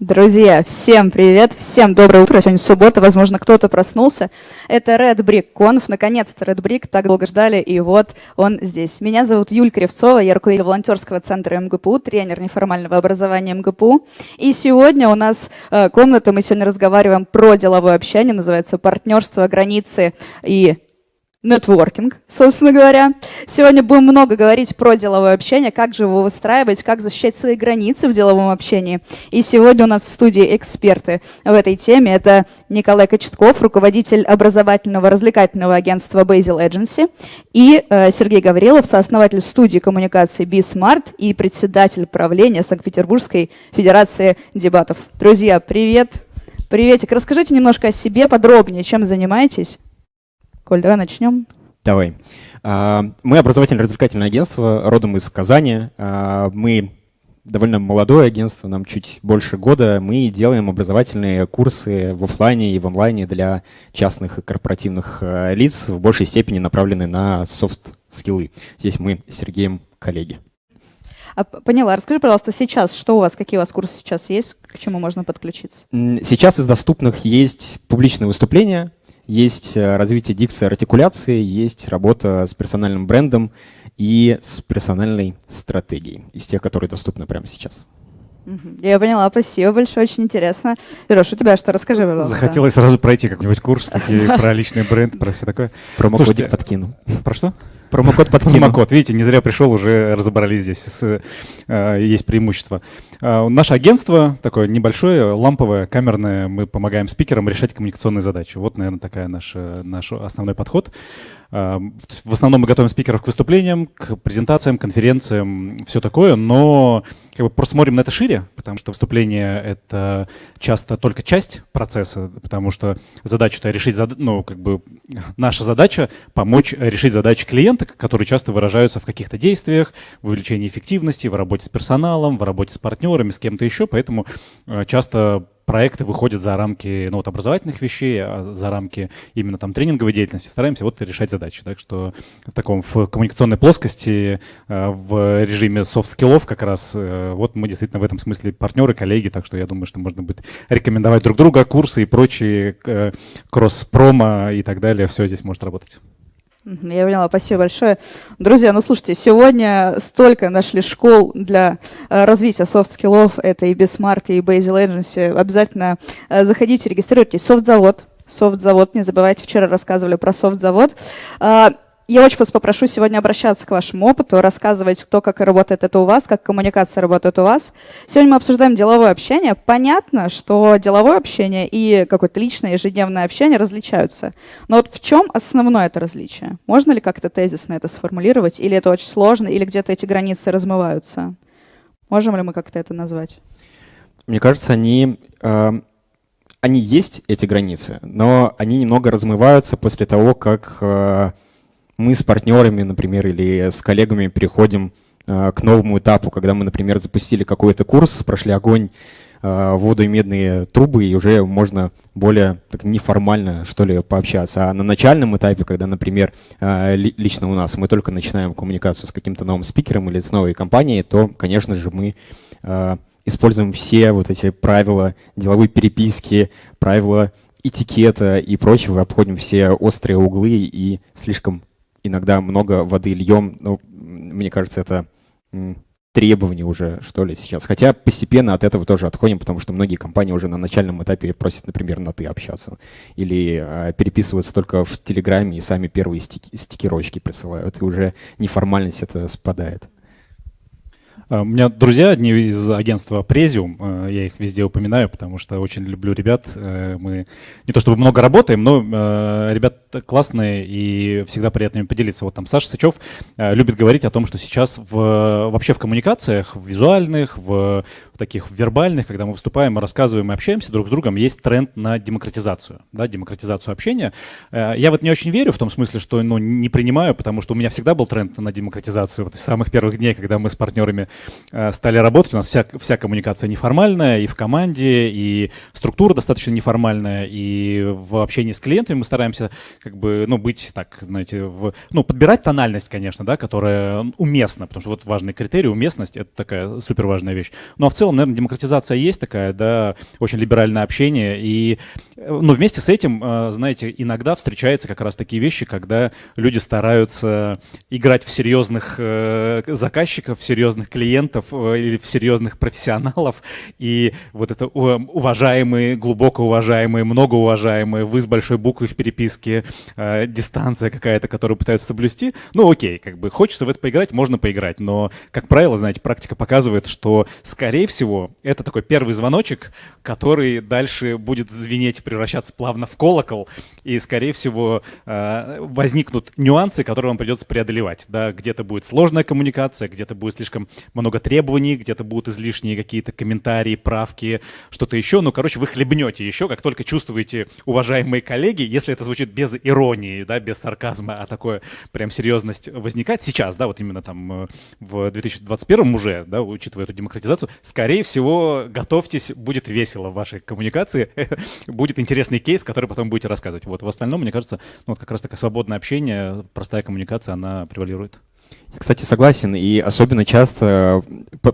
Друзья, всем привет, всем доброе утро. Сегодня суббота, возможно, кто-то проснулся. Это Red Brick Conf. Наконец-то Red Brick так долго ждали, и вот он здесь. Меня зовут Юль Кривцова, я руководитель волонтерского центра МГПУ, тренер неформального образования МГПУ. И сегодня у нас э, комната, мы сегодня разговариваем про деловое общение, называется «Партнерство, границы и нетворкинг, собственно говоря. Сегодня будем много говорить про деловое общение, как же его выстраивать, как защищать свои границы в деловом общении. И сегодня у нас в студии эксперты в этой теме. Это Николай Кочетков, руководитель образовательного развлекательного агентства Basil Agency, и э, Сергей Гаврилов, сооснователь студии коммуникации BeSmart и председатель правления Санкт-Петербургской Федерации дебатов. Друзья, привет! Приветик. Расскажите немножко о себе подробнее, чем занимаетесь. Коль, давай начнем. Давай. А, мы образовательно-развлекательное агентство, родом из Казани. А, мы довольно молодое агентство, нам чуть больше года. Мы делаем образовательные курсы в офлайне и в онлайне для частных и корпоративных а, лиц, в большей степени направлены на софт-скиллы. Здесь мы с Сергеем коллеги. Поняла. Расскажи, пожалуйста, сейчас, что у вас, какие у вас курсы сейчас есть, к чему можно подключиться? Сейчас из доступных есть публичные выступления, есть э, развитие дикции артикуляции, есть работа с персональным брендом и с персональной стратегией, из тех, которые доступны прямо сейчас. Я поняла, спасибо большое, очень интересно. Леш, у тебя что, расскажи, пожалуйста. Захотелось сразу пройти какой-нибудь курс такие, про личный бренд, про все такое. Промокодик подкину. Про что? Промокод подкину. Промокод, видите, не зря пришел, уже разобрались здесь, с, э, есть преимущество. Э, наше агентство такое небольшое, ламповое, камерное, мы помогаем спикерам решать коммуникационные задачи. Вот, наверное, такая наша, наш основной подход. Э, в основном мы готовим спикеров к выступлениям, к презентациям, конференциям, все такое, но как бы просто смотрим на это шире, потому что выступление — это часто только часть процесса, потому что задача-то решить, ну, как бы наша задача — помочь решить задачи клиента, которые часто выражаются в каких-то действиях, в увеличении эффективности, в работе с персоналом, в работе с партнерами, с кем-то еще, поэтому э, часто проекты выходят за рамки ну, вот, образовательных вещей, а за рамки именно там тренинговой деятельности, стараемся вот решать задачи. Так что в таком в коммуникационной плоскости, э, в режиме софт-скиллов как раз, э, вот мы действительно в этом смысле партнеры, коллеги, так что я думаю, что можно будет рекомендовать друг друга, курсы и прочие кросс-промо и так далее, все здесь может работать. Я поняла, спасибо большое. Друзья, ну слушайте, сегодня столько нашли школ для э, развития софт-скиллов, это и BeSmart, и Basil Agency. Обязательно э, заходите, регистрируйтесь. Софт-завод, софт-завод, не забывайте, вчера рассказывали про софт-завод. А, я очень вас попрошу сегодня обращаться к вашему опыту, рассказывать, кто как работает это у вас, как коммуникация работает у вас. Сегодня мы обсуждаем деловое общение. Понятно, что деловое общение и какое-то личное ежедневное общение различаются. Но вот в чем основное это различие? Можно ли как-то тезисно это сформулировать? Или это очень сложно, или где-то эти границы размываются? Можем ли мы как-то это назвать? Мне кажется, они, э, они есть, эти границы, но они немного размываются после того, как... Э, мы с партнерами, например, или с коллегами переходим э, к новому этапу, когда мы, например, запустили какой-то курс, прошли огонь, э, воду и медные трубы, и уже можно более так, неформально, что ли, пообщаться. А на начальном этапе, когда, например, э, лично у нас мы только начинаем коммуникацию с каким-то новым спикером или с новой компанией, то, конечно же, мы используем все вот эти правила деловой переписки, правила этикета и прочего, обходим все острые углы и слишком иногда много воды льем, ну, мне кажется, это требование уже, что ли, сейчас. Хотя постепенно от этого тоже отходим, потому что многие компании уже на начальном этапе просят, например, на «ты» общаться. Или э, переписываются только в Телеграме и сами первые стики, стикерочки присылают, и уже неформальность это спадает. А, у меня друзья, одни из агентства Презиум, а, я их везде упоминаю, потому что очень люблю ребят. Э, мы не то чтобы много работаем, но э, ребят классные и всегда приятно им поделиться. Вот там Саша Сычев э, любит говорить о том, что сейчас в, вообще в коммуникациях, в визуальных, в таких вербальных, когда мы выступаем, мы рассказываем и общаемся друг с другом, есть тренд на демократизацию, да, демократизацию общения. Я вот не очень верю в том смысле, что ну, не принимаю, потому что у меня всегда был тренд на демократизацию вот с самых первых дней, когда мы с партнерами э, стали работать, у нас вся, вся коммуникация неформальная, и в команде, и структура достаточно неформальная, и в общении с клиентами мы стараемся как бы, ну, быть так, знаете, в, ну, подбирать тональность, конечно, да, которая уместна, потому что вот важный критерий, уместность, это такая супер важная вещь. Ну, а в целом, наверное, демократизация есть такая, да, очень либеральное общение, и, э, ну, вместе с этим, э, знаете, иногда встречаются как раз такие вещи, когда люди стараются играть в серьезных э, заказчиков, в серьезных клиентов или в серьезных профессионалов, и вот это уважаемые, глубоко уважаемые, многоуважаемые, вы с большой буквы в переписке, дистанция какая-то, которую пытаются соблюсти, ну, окей, как бы хочется в это поиграть, можно поиграть, но, как правило, знаете, практика показывает, что, скорее всего, это такой первый звоночек, который дальше будет звенеть, превращаться плавно в колокол, и, скорее всего, э, возникнут нюансы, которые вам придется преодолевать. Да? Где-то будет сложная коммуникация, где-то будет слишком много требований, где-то будут излишние какие-то комментарии, правки, что-то еще. Ну, короче, вы хлебнете еще, как только чувствуете, уважаемые коллеги, если это звучит без иронии, да, без сарказма, а такое прям серьезность возникает сейчас, да, вот именно там э, в 2021 уже, да, учитывая эту демократизацию, скорее всего, готовьтесь, будет весело в вашей коммуникации, будет интересный кейс, который потом будете рассказывать. Вот в остальном, мне кажется, ну, вот как раз такое свободное общение, простая коммуникация, она превалирует. Кстати, согласен, и особенно часто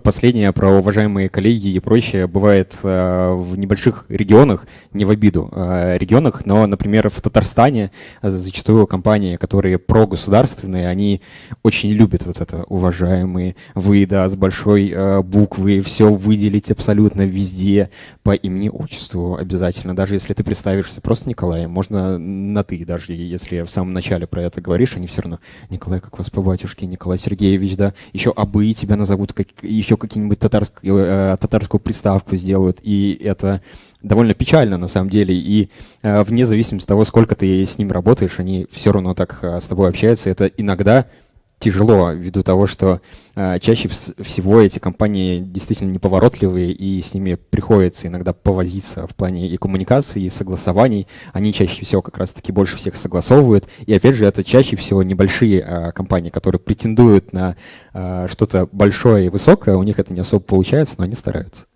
последнее про уважаемые коллеги и прочее бывает э, в небольших регионах, не в обиду э, регионах, но, например, в Татарстане зачастую компании, которые прогосударственные, они очень любят вот это уважаемые, вы, да, с большой э, буквы, все выделить абсолютно везде по имени, отчеству обязательно, даже если ты представишься просто Николаем, можно на ты, даже если в самом начале про это говоришь, они все равно, Николай, как вас по батюшке, Николай, Николай Сергеевич, да, еще абы тебя назовут, как, еще какие-нибудь татарск, э, татарскую приставку сделают, и это довольно печально на самом деле, и э, вне зависимости от того, сколько ты с ним работаешь, они все равно так э, с тобой общаются, это иногда тяжело ввиду того, что э, чаще всего эти компании действительно неповоротливые, и с ними приходится иногда повозиться в плане и коммуникации, и согласований. Они чаще всего как раз-таки больше всех согласовывают. И опять же, это чаще всего небольшие э, компании, которые претендуют на э, что-то большое и высокое. У них это не особо получается, но они стараются.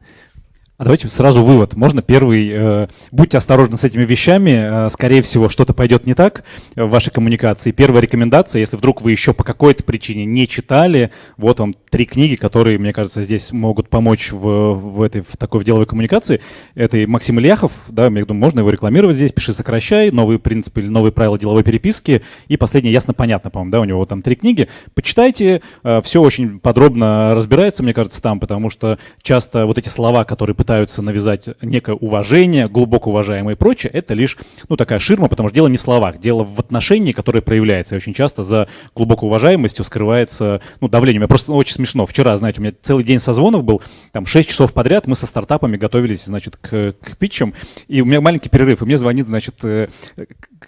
А давайте сразу вывод. Можно первый. Э, будьте осторожны с этими вещами. Э, скорее всего, что-то пойдет не так в вашей коммуникации. Первая рекомендация, если вдруг вы еще по какой-то причине не читали, вот вам три книги, которые, мне кажется, здесь могут помочь в, в этой в такой в деловой коммуникации. Это и Максим Ильяхов, да, я думаю, можно его рекламировать здесь. «Пиши, сокращай», «Новые принципы» или «Новые правила деловой переписки». И последнее «Ясно-понятно», по-моему, да, у него там три книги. Почитайте, э, все очень подробно разбирается, мне кажется, там, потому что часто вот эти слова, которые пытаются навязать некое уважение, глубоко уважаемое и прочее, это лишь, ну, такая ширма, потому что дело не в словах, дело в отношении, которое проявляется. И очень часто за глубоко уважаемостью скрывается, ну, давление. Я просто ну, очень смешно. Вчера, знаете, у меня целый день созвонов был, там 6 часов подряд мы со стартапами готовились, значит, к, к питчам, и у меня маленький перерыв, и мне звонит, значит, э,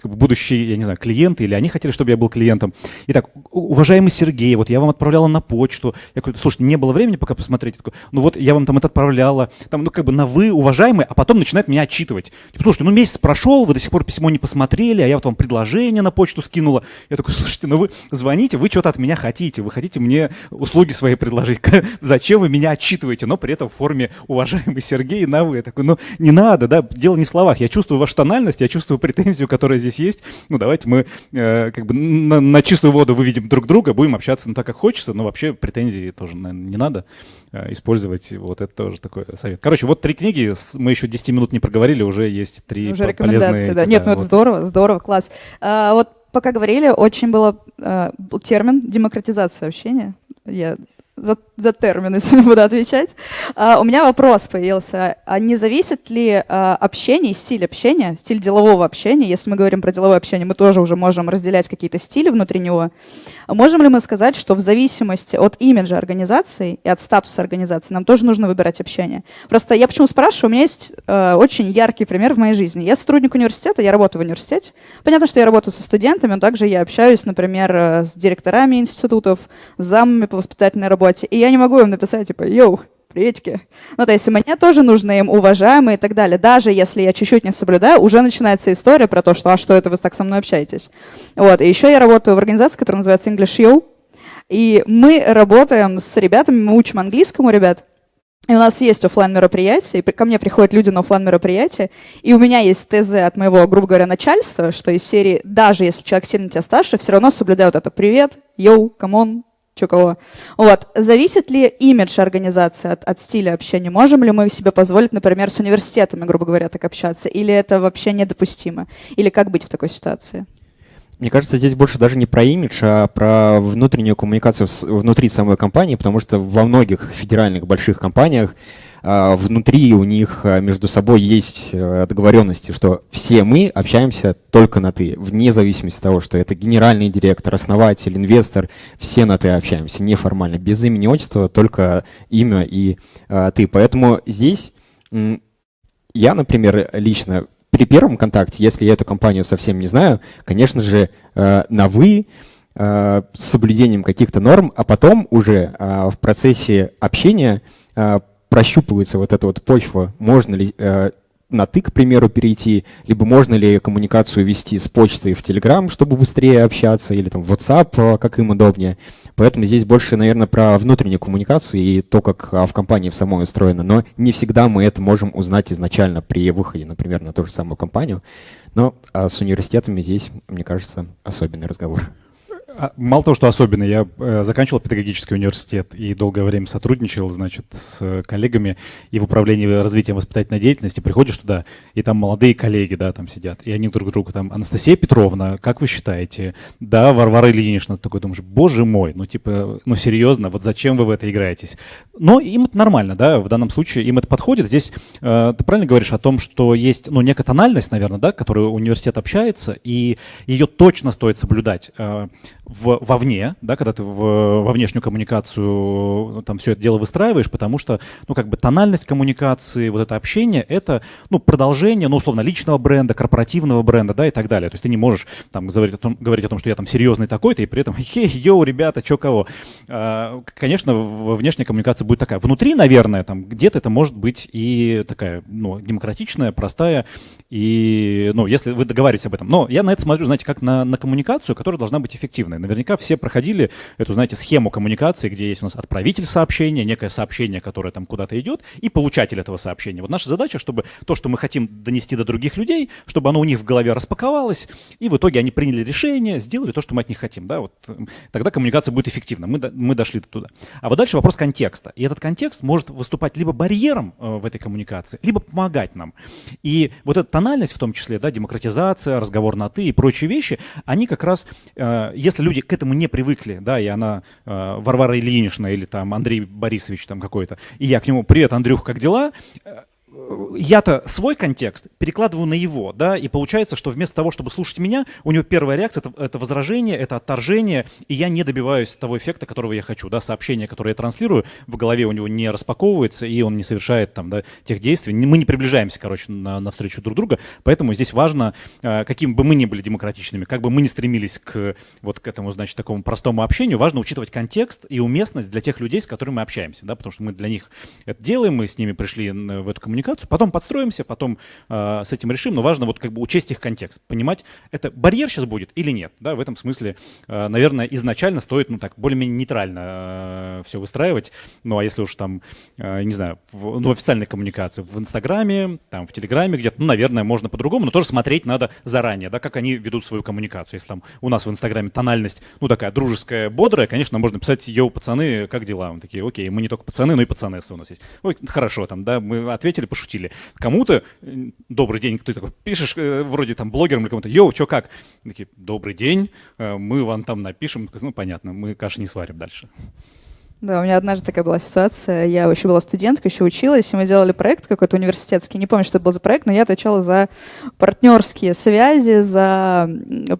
будущие, я не знаю, клиенты, или они хотели, чтобы я был клиентом. Итак, уважаемый Сергей, вот я вам отправляла на почту. Я говорю, слушайте, не было времени пока посмотреть. Ну вот я вам там это отправляла. Там, ну как бы на вы, уважаемый, а потом начинает меня отчитывать. Типа, слушайте, ну месяц прошел, вы до сих пор письмо не посмотрели, а я вот вам предложение на почту скинула. Я такой, слушайте, ну вы звоните, вы что-то от меня хотите, вы хотите мне услуги свои предложить. Зачем вы меня отчитываете, но при этом в форме уважаемый Сергей на вы? Я такой, ну не надо, да, дело не в словах. Я чувствую вашу тональность, я чувствую претензию, которая здесь есть. Ну давайте мы э, как бы на, на чистую воду выведем друг друга, будем общаться ну, так, как хочется, но вообще претензии тоже, наверное, не надо э, использовать. Вот это тоже такой совет. Короче, вот три книги, мы еще 10 минут не проговорили, уже есть три уже рекомендации, да. Нет, ну вот. это здорово, здорово, класс. А, вот пока говорили, очень было а, термин демократизация общения. Я за, за термины сегодня буду отвечать. А, у меня вопрос появился. А не зависит ли а, общение, стиль общения, стиль делового общения, если мы говорим про деловое общение, мы тоже уже можем разделять какие-то стили внутри него. Можем ли мы сказать, что в зависимости от имиджа организации и от статуса организации нам тоже нужно выбирать общение? Просто я почему спрашиваю, у меня есть очень яркий пример в моей жизни. Я сотрудник университета, я работаю в университете. Понятно, что я работаю со студентами, но также я общаюсь, например, э, с директорами институтов, с замами по воспитательной работе, и я не могу им написать, типа, йоу, приветики. Ну, то есть мне тоже нужно им уважаемые и так далее. Даже если я чуть-чуть не соблюдаю, уже начинается история про то, что а что это вы так со мной общаетесь. Вот. И еще я работаю в организации, которая называется English You. И мы работаем с ребятами, мы учим английскому ребят. И у нас есть офлайн мероприятия, и ко мне приходят люди на офлайн мероприятия, и у меня есть ТЗ от моего, грубо говоря, начальства, что из серии, даже если человек сильно тебя старше, все равно соблюдают это «Привет», «Yo», «Come on», чё кого. Вот. Зависит ли имидж организации от, от стиля общения? Можем ли мы себе позволить, например, с университетами, грубо говоря, так общаться? Или это вообще недопустимо? Или как быть в такой ситуации? Мне кажется, здесь больше даже не про имидж, а про внутреннюю коммуникацию внутри самой компании, потому что во многих федеральных больших компаниях внутри у них а, между собой есть э, договоренности, что все мы общаемся только на «ты», вне зависимости от того, что это генеральный директор, основатель, инвестор, все на «ты» общаемся, неформально, без имени, отчества, только имя и а, «ты». Поэтому здесь я, например, лично при первом контакте, если я эту компанию совсем не знаю, конечно же, э, на «вы», э, с соблюдением каких-то норм, а потом уже в процессе общения прощупывается вот эта вот почва, можно ли на «ты», к примеру, перейти, либо можно ли коммуникацию вести с почты в Telegram, чтобы быстрее общаться, или там в WhatsApp, как им удобнее. Поэтому здесь больше, наверное, про внутреннюю коммуникацию и то, как а, в компании в самой устроено. Но не всегда мы это можем узнать изначально при выходе, например, на ту же самую компанию. Но а с университетами здесь, мне кажется, особенный разговор. А, мало того, что особенно, я э, заканчивал педагогический университет и долгое время сотрудничал, значит, с коллегами и в управлении развитием воспитательной деятельности. Приходишь туда, и там молодые коллеги, да, там сидят, и они друг другу там, Анастасия Петровна, как вы считаете? Да, Варвара Ильинична, ты такой думаешь, боже мой, ну типа, ну серьезно, вот зачем вы в это играетесь? Но им это нормально, да, в данном случае им это подходит. Здесь э, ты правильно говоришь о том, что есть, ну, некая тональность, наверное, да, которую университет общается, и ее точно стоит соблюдать. В, вовне, да, когда ты в, во внешнюю коммуникацию там все это дело выстраиваешь, потому что, ну, как бы тональность коммуникации, вот это общение, это, ну, продолжение, ну, условно, личного бренда, корпоративного бренда, да, и так далее. То есть ты не можешь там говорить о том, говорить о том что я там серьезный такой-то, и при этом, хей, йоу, ребята, чё кого. А, конечно, внешняя коммуникация будет такая. Внутри, наверное, там где-то это может быть и такая, ну, демократичная, простая, и, ну, если вы договариваетесь об этом. Но я на это смотрю, знаете, как на, на коммуникацию, которая должна быть эффективной. Наверняка все проходили эту, знаете, схему коммуникации, где есть у нас отправитель сообщения, некое сообщение, которое там куда-то идет, и получатель этого сообщения. Вот наша задача, чтобы то, что мы хотим донести до других людей, чтобы оно у них в голове распаковалось, и в итоге они приняли решение, сделали то, что мы от них хотим. Да? Вот, тогда коммуникация будет эффективна. Мы, мы дошли туда. А вот дальше вопрос контекста. И этот контекст может выступать либо барьером э, в этой коммуникации, либо помогать нам. И вот эта тональность в том числе, да, демократизация, разговор на «ты» и прочие вещи, они как раз, э, если люди к этому не привыкли, да, и она э, Варвара Ильинична или там Андрей Борисович там какой-то, и я к нему «Привет, Андрюх, как дела?» Я-то свой контекст перекладываю на его, да, и получается, что вместо того, чтобы слушать меня, у него первая реакция это, это возражение, это отторжение, и я не добиваюсь того эффекта, которого я хочу, да, сообщение, которое я транслирую, в голове у него не распаковывается, и он не совершает там, да, тех действий. Мы не приближаемся, короче, на, навстречу друг друга, поэтому здесь важно, э, каким бы мы ни были демократичными, как бы мы ни стремились к вот к этому, значит, такому простому общению, важно учитывать контекст и уместность для тех людей, с которыми мы общаемся, да, потому что мы для них это делаем, мы с ними пришли в эту коммуникацию, коммуникацию, потом подстроимся, потом э, с этим решим, но важно вот как бы учесть их контекст, понимать, это барьер сейчас будет или нет, да, в этом смысле, э, наверное, изначально стоит, ну так, более-менее нейтрально э, все выстраивать, ну а если уж там, э, не знаю, в, ну, официальной коммуникации, в Инстаграме, там, в Телеграме где-то, ну, наверное, можно по-другому, но тоже смотреть надо заранее, да, как они ведут свою коммуникацию, если там у нас в Инстаграме тональность, ну, такая дружеская, бодрая, конечно, можно писать, йоу, пацаны, как дела? Мы такие, окей, мы не только пацаны, но и пацанессы у нас есть. Ой, хорошо, там, да, мы ответили, пошутили. Кому-то э, добрый день, ты такой пишешь э, вроде там блогерам или кому-то, йоу, что как? Такие, добрый день, э, мы вам там напишем. Ну, понятно, мы каши не сварим дальше. Да, у меня однажды такая была ситуация. Я еще была студенткой, еще училась, и мы делали проект какой-то университетский. Не помню, что это был за проект, но я отвечала за партнерские связи, за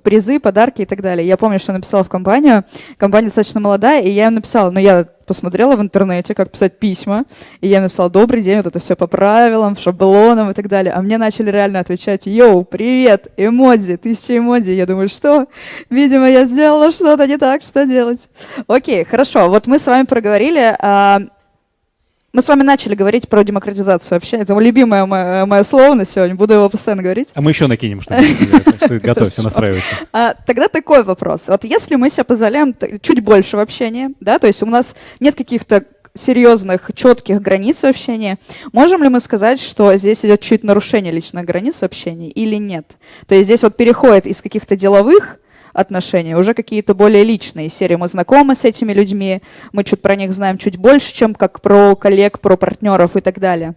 призы, подарки и так далее. Я помню, что написала в компанию. Компания достаточно молодая, и я им написала, но я посмотрела в интернете, как писать письма, и я написала «Добрый день», вот это все по правилам, шаблонам и так далее. А мне начали реально отвечать «Йоу, привет, эмодзи, тысяча эмодзи». Я думаю, что? Видимо, я сделала что-то не так, что делать? Окей, хорошо, вот мы с вами проговорили, а, Мы с вами начали говорить про демократизацию вообще. Это любимое мое, мое слово на сегодня. Буду его постоянно говорить. А мы еще накинем что-нибудь. Готовься, настраивайся. А, тогда такой вопрос. Вот если мы себе позволяем чуть больше в общении, да, то есть у нас нет каких-то серьезных, четких границ в общении, можем ли мы сказать, что здесь идет чуть нарушение личных границ в общении или нет? То есть здесь вот переходит из каких-то деловых отношения, уже какие-то более личные серии. Мы знакомы с этими людьми, мы чуть про них знаем чуть больше, чем как про коллег, про партнеров и так далее.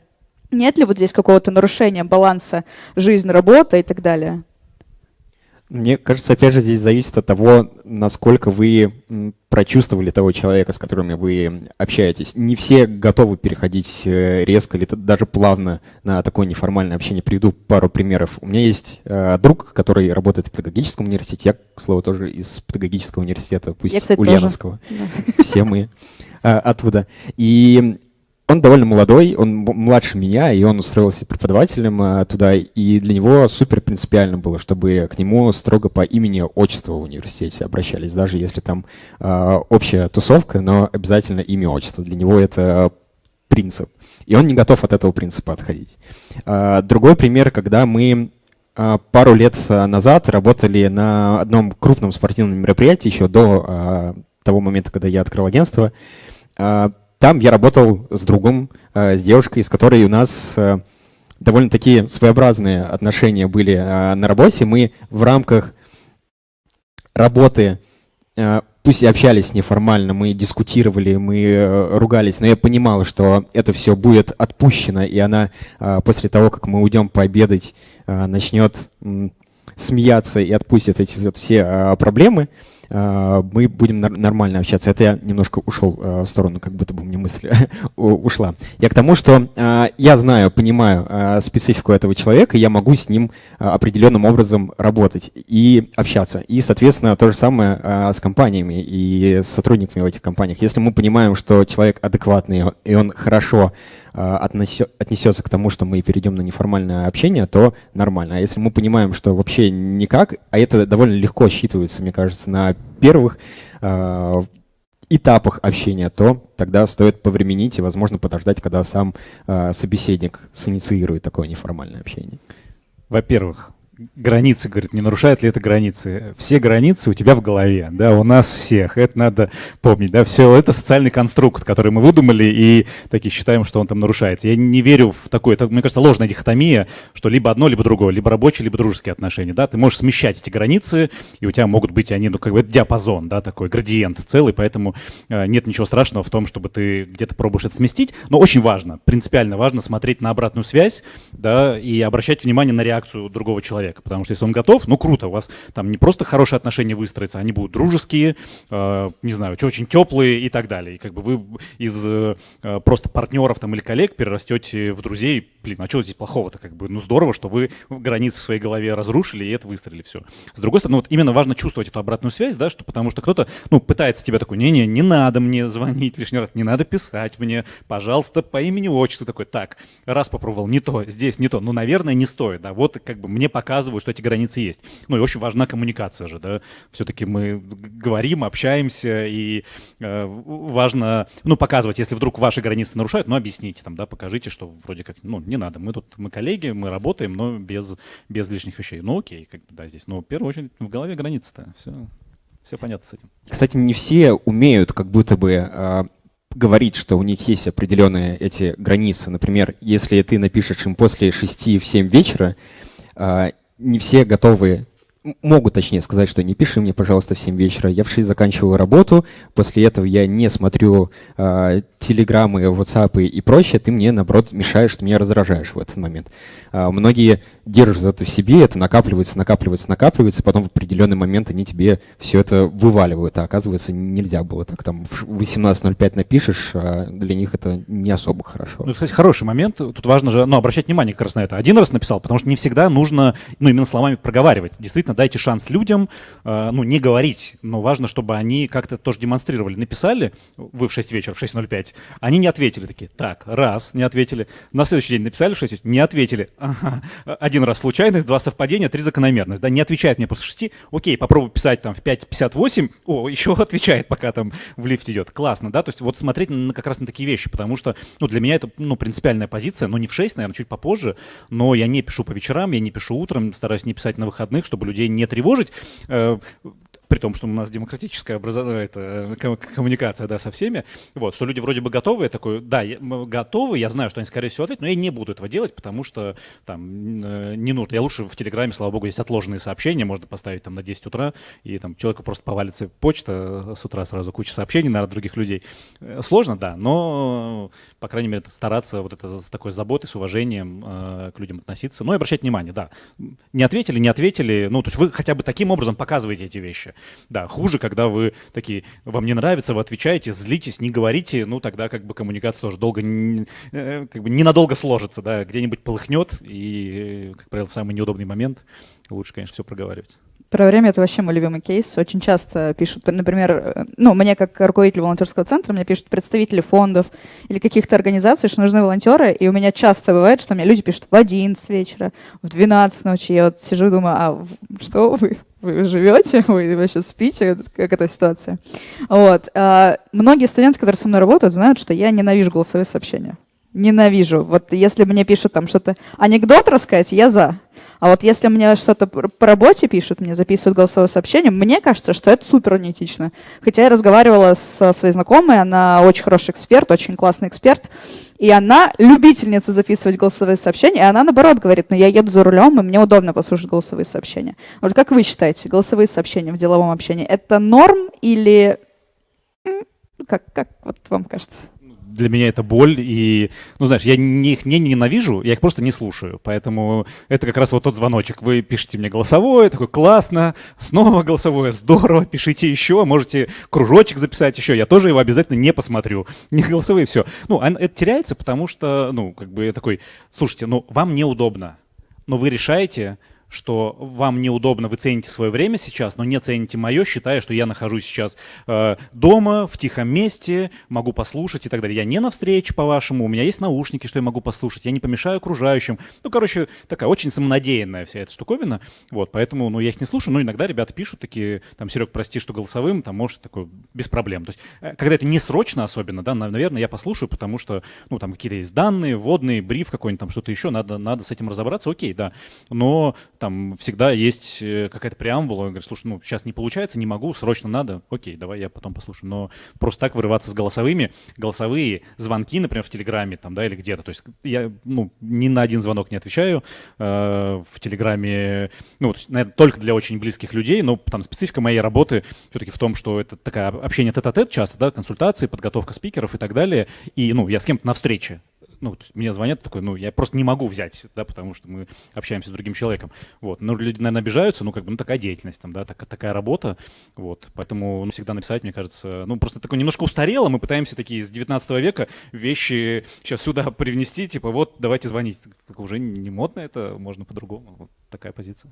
Нет ли вот здесь какого-то нарушения баланса жизнь-работа и так далее? Мне кажется, опять же, здесь зависит от того, насколько вы прочувствовали того человека, с которым вы общаетесь. Не все готовы переходить э, резко или даже плавно на такое неформальное общение. Приведу пару примеров. У меня есть э, друг, который работает в педагогическом университете. Я, к слову, тоже из педагогического университета, пусть Я, кстати, Ульяновского. Да. Все мы э, оттуда. И он довольно молодой, он младше меня, и он устроился преподавателем а, туда, и для него супер принципиально было, чтобы к нему строго по имени, отчеству в университете обращались, даже если там а, общая тусовка, но обязательно имя, отчество. Для него это принцип. И он не готов от этого принципа отходить. А, другой пример, когда мы а, пару лет назад работали на одном крупном спортивном мероприятии, еще до а, того момента, когда я открыл агентство, а, там я работал с другом, э, с девушкой, с которой у нас э, довольно такие своеобразные отношения были э, на работе. Мы в рамках работы, пусть и общались неформально, мы дискутировали, мы ругались, но я понимал, что это все будет отпущено, и она после того, как мы уйдем пообедать, начнет смеяться и отпустит эти вот все проблемы. А, мы будем нормально общаться. Это я немножко ушел а, в сторону, как будто бы мне мысль ушла. Я к тому, что а, я знаю, понимаю специфику этого человека, я могу с ним определенным образом работать и общаться. И, соответственно, то же самое с компаниями и с сотрудниками в этих компаниях. Если мы понимаем, что человек адекватный, и он хорошо отнесется к тому, что мы перейдем на неформальное общение, то нормально. А если мы понимаем, что вообще никак, а это довольно легко считывается, мне кажется, на первых э, этапах общения, то тогда стоит повременить и, возможно, подождать, когда сам э, собеседник синициирует такое неформальное общение. Во-первых, границы, говорит, не нарушает ли это границы? Все границы у тебя в голове, да, у нас всех, это надо помнить, да, все это социальный конструкт, который мы выдумали и такие считаем, что он там нарушается. Я не верю в такое, это, мне кажется, ложная дихотомия, что либо одно, либо другое, либо рабочие, либо дружеские отношения, да, ты можешь смещать эти границы, и у тебя могут быть они, ну, как бы, диапазон, да, такой градиент целый, поэтому э, нет ничего страшного в том, чтобы ты где-то пробуешь это сместить, но очень важно, принципиально важно смотреть на обратную связь, да, и обращать внимание на реакцию другого человека человека. Потому что если он готов, ну круто, у вас там не просто хорошие отношения выстроятся, они будут дружеские, э, не знаю, очень теплые и так далее. И как бы вы из э, просто партнеров там или коллег перерастете в друзей. Блин, а что здесь плохого-то? Как бы, ну здорово, что вы границы в своей голове разрушили и это выстроили все. С другой стороны, вот именно важно чувствовать эту обратную связь, да, что потому что кто-то, ну, пытается тебя такой, не-не, не надо мне звонить лишний раз, не надо писать мне, пожалуйста, по имени отчеству такой, так, раз попробовал, не то, здесь не то, ну, наверное, не стоит, да, вот как бы мне пока показывают, что эти границы есть. Ну и очень важна коммуникация же, да. Все-таки мы говорим, общаемся, и э, важно, ну, показывать, если вдруг ваши границы нарушают, ну, объясните там, да, покажите, что вроде как, ну, не надо, мы тут, мы коллеги, мы работаем, но без, без лишних вещей. Ну, окей, как бы, да, здесь. Но в первую очередь в голове границы-то, все, все понятно с этим. Кстати, не все умеют как будто бы э, говорить, что у них есть определенные эти границы. Например, если ты напишешь им после 6 в 7 вечера, э, не все готовы могут, точнее, сказать, что не пиши мне, пожалуйста, в 7 вечера. Я в 6 заканчиваю работу, после этого я не смотрю э, телеграммы, WhatsApp и прочее, ты мне, наоборот, мешаешь, ты меня раздражаешь в этот момент. Э, многие держат это в себе, это накапливается, накапливается, накапливается, потом в определенный момент они тебе все это вываливают, а оказывается, нельзя было так. Там в 18.05 напишешь, а для них это не особо хорошо. Ну, кстати, хороший момент. Тут важно же, ну, обращать внимание как раз на это. Один раз написал, потому что не всегда нужно, ну, именно словами проговаривать. Действительно, понятно, дайте шанс людям, э, ну, не говорить, но важно, чтобы они как-то тоже демонстрировали. Написали, вы в 6 вечера, в 6.05, они не ответили такие, так, раз, не ответили. На следующий день написали в 6 вечера, не ответили. Ага. Один раз случайность, два совпадения, три закономерность. Да, не отвечает мне после 6, окей, попробуй писать там в 5.58, о, еще отвечает, пока там в лифт идет. Классно, да, то есть вот смотреть на, как раз на такие вещи, потому что, ну, для меня это, ну, принципиальная позиция, но не в 6, наверное, чуть попозже, но я не пишу по вечерам, я не пишу утром, стараюсь не писать на выходных, чтобы людей не тревожить. Э, при том, что у нас демократическая образование, это, коммуникация, да, со всеми, вот, что люди вроде бы готовы, я такой, да, я, готовы, я знаю, что они, скорее всего, ответят, но я не буду этого делать, потому что там э, не нужно. Я лучше в Телеграме, слава богу, есть отложенные сообщения, можно поставить там на 10 утра, и там человеку просто повалится почта с утра сразу, куча сообщений на других людей. Э, сложно, да, но, по крайней мере, стараться вот это с такой заботой, с уважением э, к людям относиться, ну и обращать внимание, да. Не ответили, не ответили, ну, то есть вы хотя бы таким образом показываете эти вещи. Да, хуже, когда вы такие, вам не нравится, вы отвечаете, злитесь, не говорите, ну тогда как бы коммуникация тоже долго, э, как бы ненадолго сложится, да, где-нибудь полыхнет, и, как правило, в самый неудобный момент лучше, конечно, все проговаривать. Про время это вообще мой любимый кейс. Очень часто пишут, например, э, ну, мне как руководитель волонтерского центра, мне пишут представители фондов или каких-то организаций, что нужны волонтеры, и у меня часто бывает, что мне люди пишут в 11 вечера, в 12 ночи. Я вот сижу и думаю, а что вы? Вы живете? Вы вообще спите? Как эта ситуация? Вот. А, многие студенты, которые со мной работают, знают, что я ненавижу голосовые сообщения. Ненавижу. Вот если мне пишут там что-то, анекдот рассказать, я за. А вот если мне что-то по работе пишут, мне записывают голосовое сообщение, мне кажется, что это супер неэтично. Хотя я разговаривала со своей знакомой, она очень хороший эксперт, очень классный эксперт, и она любительница записывать голосовые сообщения, и она наоборот говорит, ну я еду за рулем, и мне удобно послушать голосовые сообщения. Вот как вы считаете, голосовые сообщения в деловом общении, это норм или как, как вот вам кажется? Для меня это боль, и, ну, знаешь, я не, их не ненавижу, я их просто не слушаю, поэтому это как раз вот тот звоночек. Вы пишете мне голосовое, такой, классно, снова голосовое, здорово, пишите еще, можете кружочек записать еще, я тоже его обязательно не посмотрю. Не голосовые, все. Ну, это теряется, потому что, ну, как бы я такой, слушайте, ну, вам неудобно, но вы решаете, что вам неудобно, вы цените свое время сейчас, но не цените мое, считая, что я нахожусь сейчас э, дома, в тихом месте, могу послушать и так далее. Я не на встрече, по-вашему, у меня есть наушники, что я могу послушать, я не помешаю окружающим. Ну, короче, такая очень самонадеянная вся эта штуковина, вот, поэтому, ну, я их не слушаю, но иногда ребята пишут такие, там, Серег, прости, что голосовым, там, может, такой, без проблем. То есть, э, когда это не срочно особенно, да, наверное, я послушаю, потому что, ну, там, какие-то есть данные, вводные, бриф какой-нибудь, там, что-то еще, надо, надо с этим разобраться, окей, да, но там всегда есть э, какая-то преамбула, он говорит, слушай, ну, сейчас не получается, не могу, срочно надо, окей, давай я потом послушаю. Но просто так вырываться с голосовыми, голосовые звонки, например, в Телеграме там, да, или где-то, то есть я, ну, ни на один звонок не отвечаю э, в Телеграме, ну, наверное, только для очень близких людей, но там специфика моей работы все-таки в том, что это такая общение тет-а-тет часто, да, консультации, подготовка спикеров и так далее, и, ну, я с кем-то на встрече, ну, то есть мне звонят такой, ну, я просто не могу взять, да, потому что мы общаемся с другим человеком. Вот. Но люди, наверное, обижаются, ну, как бы, ну, такая деятельность, там, да, так, такая работа, вот. Поэтому ну, всегда написать, мне кажется, ну, просто такое немножко устарело, мы пытаемся такие из 19 века вещи сейчас сюда привнести, типа, вот, давайте звонить. Уже не модно это, можно по-другому. Вот такая позиция.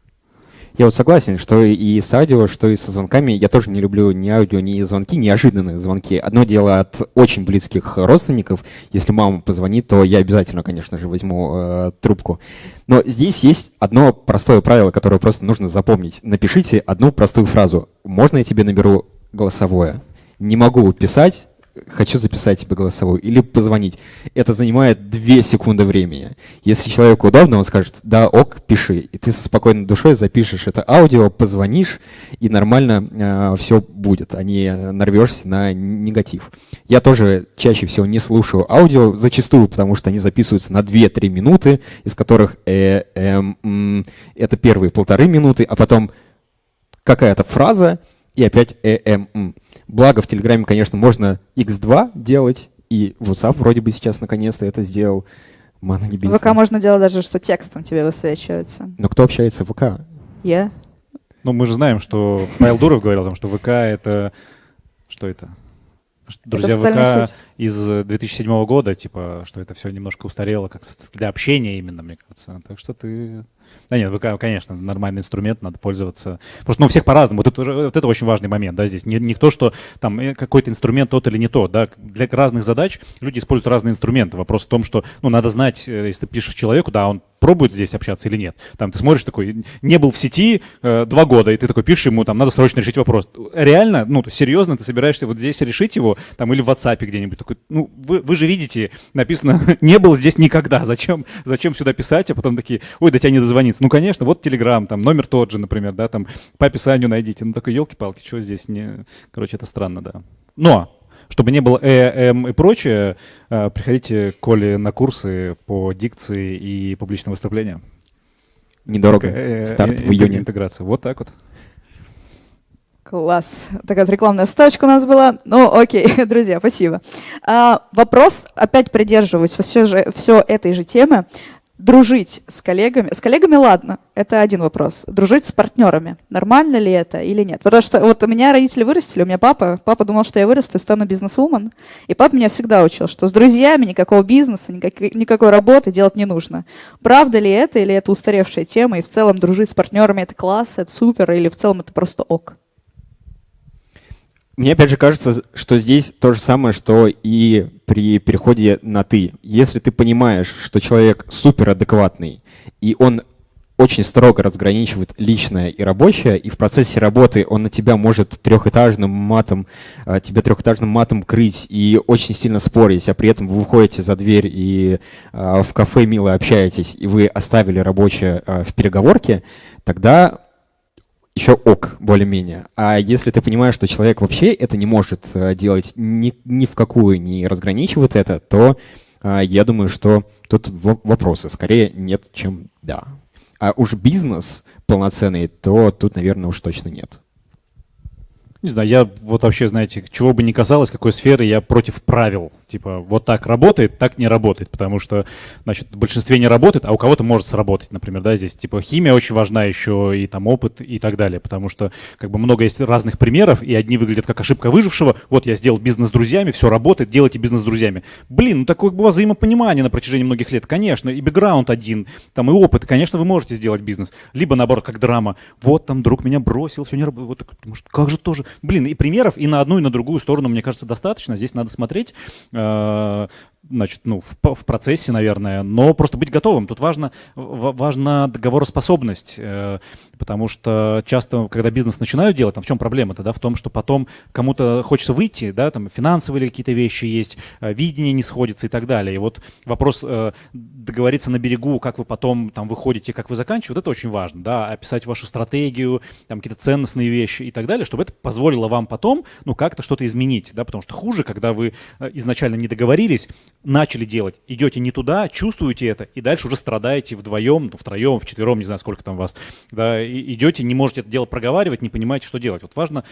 Я вот согласен, что и с аудио, что и со звонками. Я тоже не люблю ни аудио, ни звонки, неожиданные звонки. Одно дело от очень близких родственников. Если мама позвонит, то я обязательно, конечно же, возьму э, трубку. Но здесь есть одно простое правило, которое просто нужно запомнить. Напишите одну простую фразу. Можно я тебе наберу голосовое? Не могу писать, хочу записать тебе голосовую или позвонить. Это занимает 2 секунды времени. Если человеку удобно, он скажет, да, ок, пиши. И ты со спокойной душой запишешь это аудио, позвонишь, и нормально э, все будет, а не нарвешься на негатив. Я тоже чаще всего не слушаю аудио, зачастую, потому что они записываются на 2-3 минуты, из которых э, э, э, это первые полторы минуты, а потом какая-то фраза, и опять э, э, м. Благо в Телеграме, конечно, можно X2 делать, и WhatsApp вроде бы сейчас наконец-то это сделал. Мана небесная. ВК можно делать даже, что текстом тебе высвечивается. Но кто общается в ВК? Я. Ну, мы же знаем, что Павел Дуров говорил о том, что ВК — это... Что это? Друзья это ВК сеть. из 2007 года, типа, что это все немножко устарело, как для общения именно, мне кажется. Так что ты Да нет, вы, конечно, нормальный инструмент, надо пользоваться. Просто ну, у всех по-разному. Вот это, вот это очень важный момент, да, здесь. Не, не то, что там э, какой-то инструмент тот или не тот, да. Для разных задач люди используют разные инструменты. Вопрос в том, что, ну, надо знать, э, если ты пишешь человеку, да, он пробует здесь общаться или нет. Там ты смотришь такой, не был в сети э, два года, и ты такой пишешь ему, там, надо срочно решить вопрос. Реально, ну, серьезно, ты собираешься вот здесь решить его, там, или в WhatsApp где-нибудь. Такой, ну, вы, вы же видите, написано, не был здесь никогда, зачем, зачем сюда писать, а потом такие, ой, до тебя не дозвониться. Ну, конечно, вот Telegram, там, номер тот же, например, да, там, по описанию найдите. Ну, такой, елки-палки, что здесь не... Короче, это странно, да. Но чтобы не было э, эм и прочее, э, приходите к Коле на курсы по дикции и публичным выступлениям. Недорого. Э, Старт в июне. Интеграция. Вот так вот. Класс. Такая вот рекламная вставочка у нас была. Ну, окей, друзья, спасибо. А, вопрос, опять придерживаюсь все, же, все этой же темы дружить с коллегами. С коллегами ладно, это один вопрос. Дружить с партнерами. Нормально ли это или нет? Потому что вот у меня родители вырастили, у меня папа. Папа думал, что я вырасту и стану бизнес-вумен. И папа меня всегда учил, что с друзьями никакого бизнеса, никакой, никакой работы делать не нужно. Правда ли это или это устаревшая тема? И в целом дружить с партнерами это класс, это супер, или в целом это просто ок? Мне опять же кажется, что здесь то же самое, что и при переходе на «ты». Если ты понимаешь, что человек суперадекватный, и он очень строго разграничивает личное и рабочее, и в процессе работы он на тебя может трехэтажным матом, а, тебя трехэтажным матом крыть и очень сильно спорить, а при этом вы выходите за дверь и а, в кафе мило общаетесь, и вы оставили рабочее а, в переговорке, тогда еще ок, более-менее. А если ты понимаешь, что человек вообще это не может э, делать ни, ни в какую, не разграничивает это, то а, я думаю, что тут вопросы скорее нет, чем да. А уж бизнес полноценный, то тут, наверное, уж точно нет. Не знаю, я вот вообще, знаете, чего бы ни казалось, какой сферы, я против правил. Типа, вот так работает, так не работает, потому что, значит, в большинстве не работает, а у кого-то может сработать, например, да, здесь, типа, химия очень важна еще, и там опыт и так далее, потому что, как бы, много есть разных примеров, и одни выглядят как ошибка выжившего, вот я сделал бизнес с друзьями, все работает, делайте бизнес с друзьями. Блин, ну такое было взаимопонимание на протяжении многих лет, конечно, и бэкграунд один, там и опыт, конечно, вы можете сделать бизнес. Либо, наоборот, как драма, вот там друг меня бросил, все не работает, вот так, может, как же тоже, блин, и примеров и на одну, и на другую сторону, мне кажется, достаточно. Здесь надо смотреть, э, значит, ну, в, в процессе, наверное, но просто быть готовым. Тут важно, важна договороспособность, э, потому что часто, когда бизнес начинают делать, там в чем проблема-то, да, в том, что потом кому-то хочется выйти, да, там финансовые какие-то вещи есть, э, видение не сходится и так далее. И вот вопрос э, договориться на берегу, как вы потом там выходите, как вы заканчиваете, вот это очень важно, да, описать вашу стратегию, там какие-то ценностные вещи и так далее, чтобы это позволило вам потом, ну, как-то что-то изменить, да, потому что хуже, когда вы изначально не договорились, начали делать, идете не туда, чувствуете это, и дальше уже страдаете вдвоем, ну, втроем, вчетвером, не знаю, сколько там вас, да, идете, не можете это дело проговаривать, не понимаете, что делать. Вот важно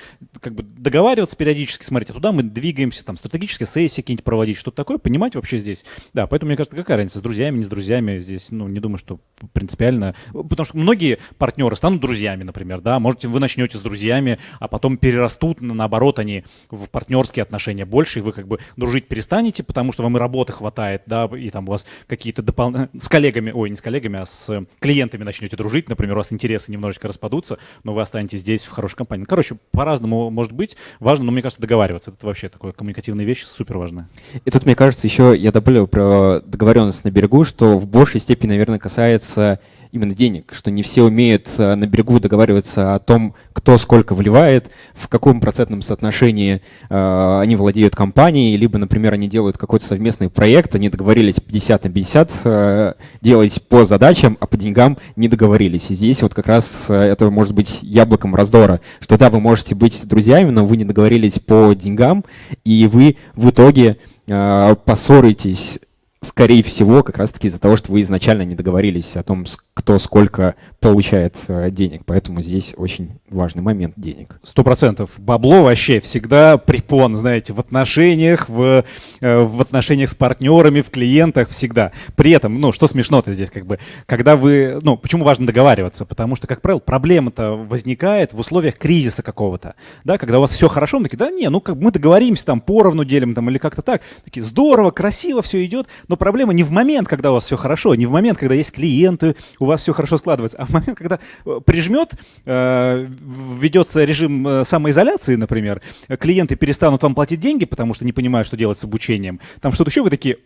как бы договариваться периодически, смотреть, а туда мы двигаемся, там, стратегические сессии какие-нибудь проводить, что-то такое, понимать вообще здесь. Да, поэтому, мне кажется, какая разница, с друзьями, не с друзьями здесь, ну, не думаю, что принципиально, потому что многие партнеры станут друзьями, например, да, можете, вы начнете с друзьями, а потом перерастут, наоборот, они в партнерские отношения больше, и вы как бы дружить перестанете, потому что вам и работы хватает, да, и там у вас какие-то дополнительные... С коллегами, ой, не с коллегами, а с клиентами начнете дружить, например, у вас интересы немножечко распадутся, но вы останетесь здесь в хорошей компании. Короче, по-разному может быть. Важно, но мне кажется, договариваться. Это вообще такое коммуникативная вещь, супер важная. И тут, мне кажется, еще я добавлю про договоренность на берегу, что в большей степени, наверное, касается именно денег, что не все умеют э, на берегу договариваться о том, кто сколько вливает, в каком процентном соотношении э, они владеют компанией, либо, например, они делают какой-то совместный проект, они договорились 50 на 50 э, делать по задачам, а по деньгам не договорились. И здесь вот как раз это может быть яблоком раздора, что да, вы можете быть друзьями, но вы не договорились по деньгам, и вы в итоге поссоритесь скорее всего, как раз-таки из-за того, что вы изначально не договорились о том, кто сколько получает э, денег. Поэтому здесь очень важный момент денег. Сто процентов. Бабло вообще всегда препон, знаете, в отношениях, в, э, в отношениях с партнерами, в клиентах всегда. При этом, ну, что смешно-то здесь, как бы, когда вы, ну, почему важно договариваться? Потому что, как правило, проблема-то возникает в условиях кризиса какого-то, да, когда у вас все хорошо, мы такие, да не, ну, как мы договоримся, там, поровну делим, там, или как-то так. Такие, здорово, красиво все идет, Но проблема не в момент, когда у вас все хорошо, не в момент, когда есть клиенты, у вас все хорошо складывается, а в момент, когда э, прижмет, э, ведется режим э, самоизоляции, например, клиенты перестанут вам платить деньги, потому что не понимают, что делать с обучением, там что-то еще, вы такие,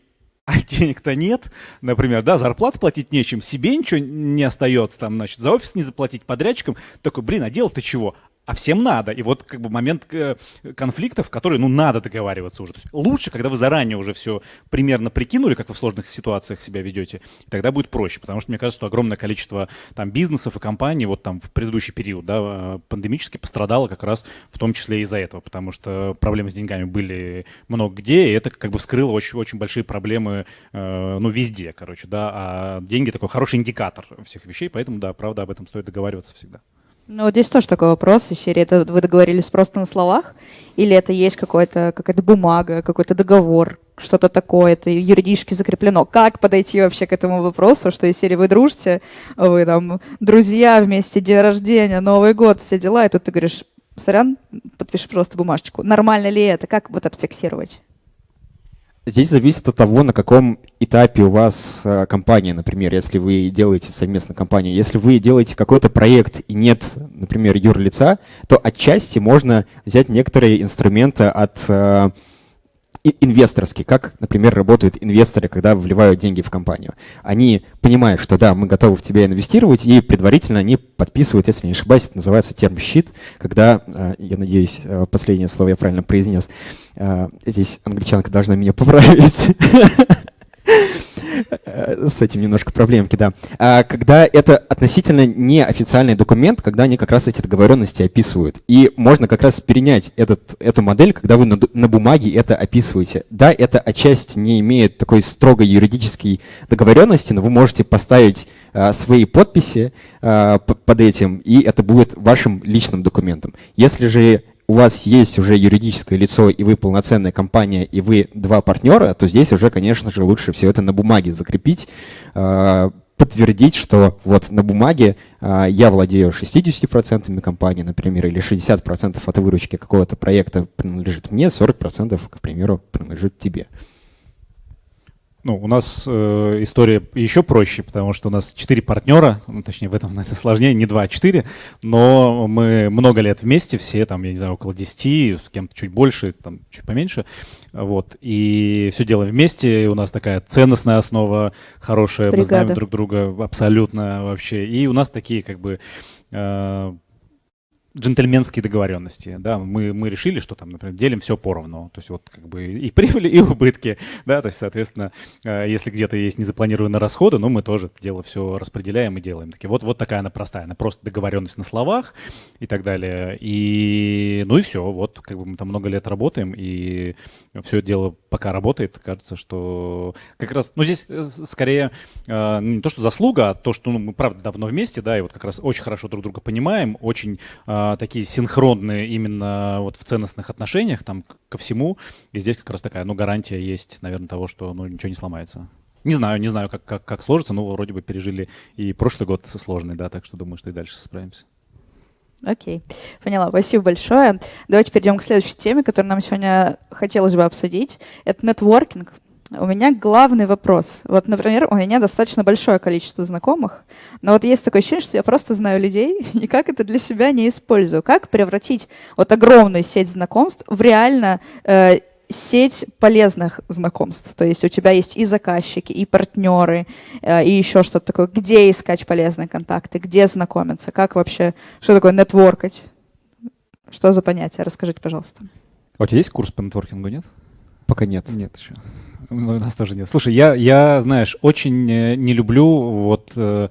а денег-то нет, например, да, зарплату платить нечем, себе ничего не остается, там, значит, за офис не заплатить подрядчикам, такой, блин, а делать-то чего? А всем надо. И вот как бы момент э, конфликтов, в который, ну, надо договариваться уже. То есть лучше, когда вы заранее уже все примерно прикинули, как вы в сложных ситуациях себя ведете, и тогда будет проще. Потому что мне кажется, что огромное количество там бизнесов и компаний вот там в предыдущий период, да, э, пандемически пострадало как раз в том числе из-за этого, потому что проблемы с деньгами были много где, и это как бы вскрыло очень, очень большие проблемы, э, ну, везде, короче, да, а деньги такой хороший индикатор всех вещей, поэтому, да, правда, об этом стоит договариваться всегда. Ну, вот здесь тоже такой вопрос из серии. Это вы договорились просто на словах? Или это есть какая-то какая-то бумага, какой-то договор, что-то такое, это юридически закреплено? Как подойти вообще к этому вопросу, что из серии вы дружите, вы там друзья вместе, день рождения, Новый год, все дела, и тут ты говоришь, сорян, подпиши просто бумажечку. Нормально ли это? Как вот это фиксировать? Здесь зависит от того, на каком этапе у вас э, компания, например, если вы делаете совместно компанию. Если вы делаете какой-то проект и нет, например, юрлица, то отчасти можно взять некоторые инструменты от э, инвесторский, как, например, работают инвесторы, когда вливают деньги в компанию. Они понимают, что да, мы готовы в тебя инвестировать, и предварительно они подписывают, если не ошибаюсь, это называется терм-щит, когда, э, я надеюсь, э, последнее слово я правильно произнес, э, здесь англичанка должна меня поправить. Э, с этим немножко проблемки, да. А когда это относительно неофициальный документ, когда они как раз эти договоренности описывают. И можно как раз перенять этот, эту модель, когда вы на, на бумаге это описываете. Да, это отчасти не имеет такой строгой юридической договоренности, но вы можете поставить а, свои подписи а, под этим, и это будет вашим личным документом. Если же у вас есть уже юридическое лицо, и вы полноценная компания, и вы два партнера, то здесь уже, конечно же, лучше все это на бумаге закрепить, а, подтвердить, что вот на бумаге а, я владею 60% компании, например, или 60% от выручки какого-то проекта принадлежит мне, 40%, к примеру, принадлежит тебе. Ну, у нас э, история еще проще, потому что у нас четыре партнера, ну, точнее, в этом, наверное, сложнее, не два, а четыре, но мы много лет вместе, все там, я не знаю, около десяти, с кем-то чуть больше, там, чуть поменьше, вот, и все делаем вместе, и у нас такая ценностная основа хорошая, Бригада. мы знаем друг друга абсолютно вообще, и у нас такие, как бы, э, джентльменские договоренности, да, мы, мы решили, что там, например, делим все поровну, то есть вот как бы и прибыли, и убытки, да, то есть, соответственно, э, если где-то есть незапланированные расходы, ну, мы тоже это дело все распределяем и делаем. Такие, вот, вот такая она простая, она просто договоренность на словах и так далее, и, ну и все, вот как бы мы там много лет работаем, и все это дело пока работает, кажется, что как раз, ну, здесь э, скорее э, не то, что заслуга, а то, что ну, мы, правда, давно вместе, да, и вот как раз очень хорошо друг друга понимаем, очень а, такие синхронные именно вот в ценностных отношениях там ко всему. И здесь как раз такая, ну, гарантия есть, наверное, того, что ну, ничего не сломается. Не знаю, не знаю, как, как, как сложится, но вроде бы пережили и прошлый год сложный, да, так что думаю, что и дальше справимся. Окей, okay. поняла. Спасибо большое. Давайте перейдем к следующей теме, которую нам сегодня хотелось бы обсудить. Это нетворкинг. У меня главный вопрос. Вот, например, у меня достаточно большое количество знакомых, но вот есть такое ощущение, что я просто знаю людей, и никак это для себя не использую. Как превратить вот огромную сеть знакомств в реально э, сеть полезных знакомств. То есть у тебя есть и заказчики, и партнеры, э, и еще что-то такое. Где искать полезные контакты, где знакомиться, как вообще, что такое нетворкать? Что за понятие? Расскажите, пожалуйста. А у тебя есть курс по нетворкингу, нет? Пока нет. Нет еще. Ну, у нас тоже нет. Слушай, я, я знаешь, очень э, не люблю вот э,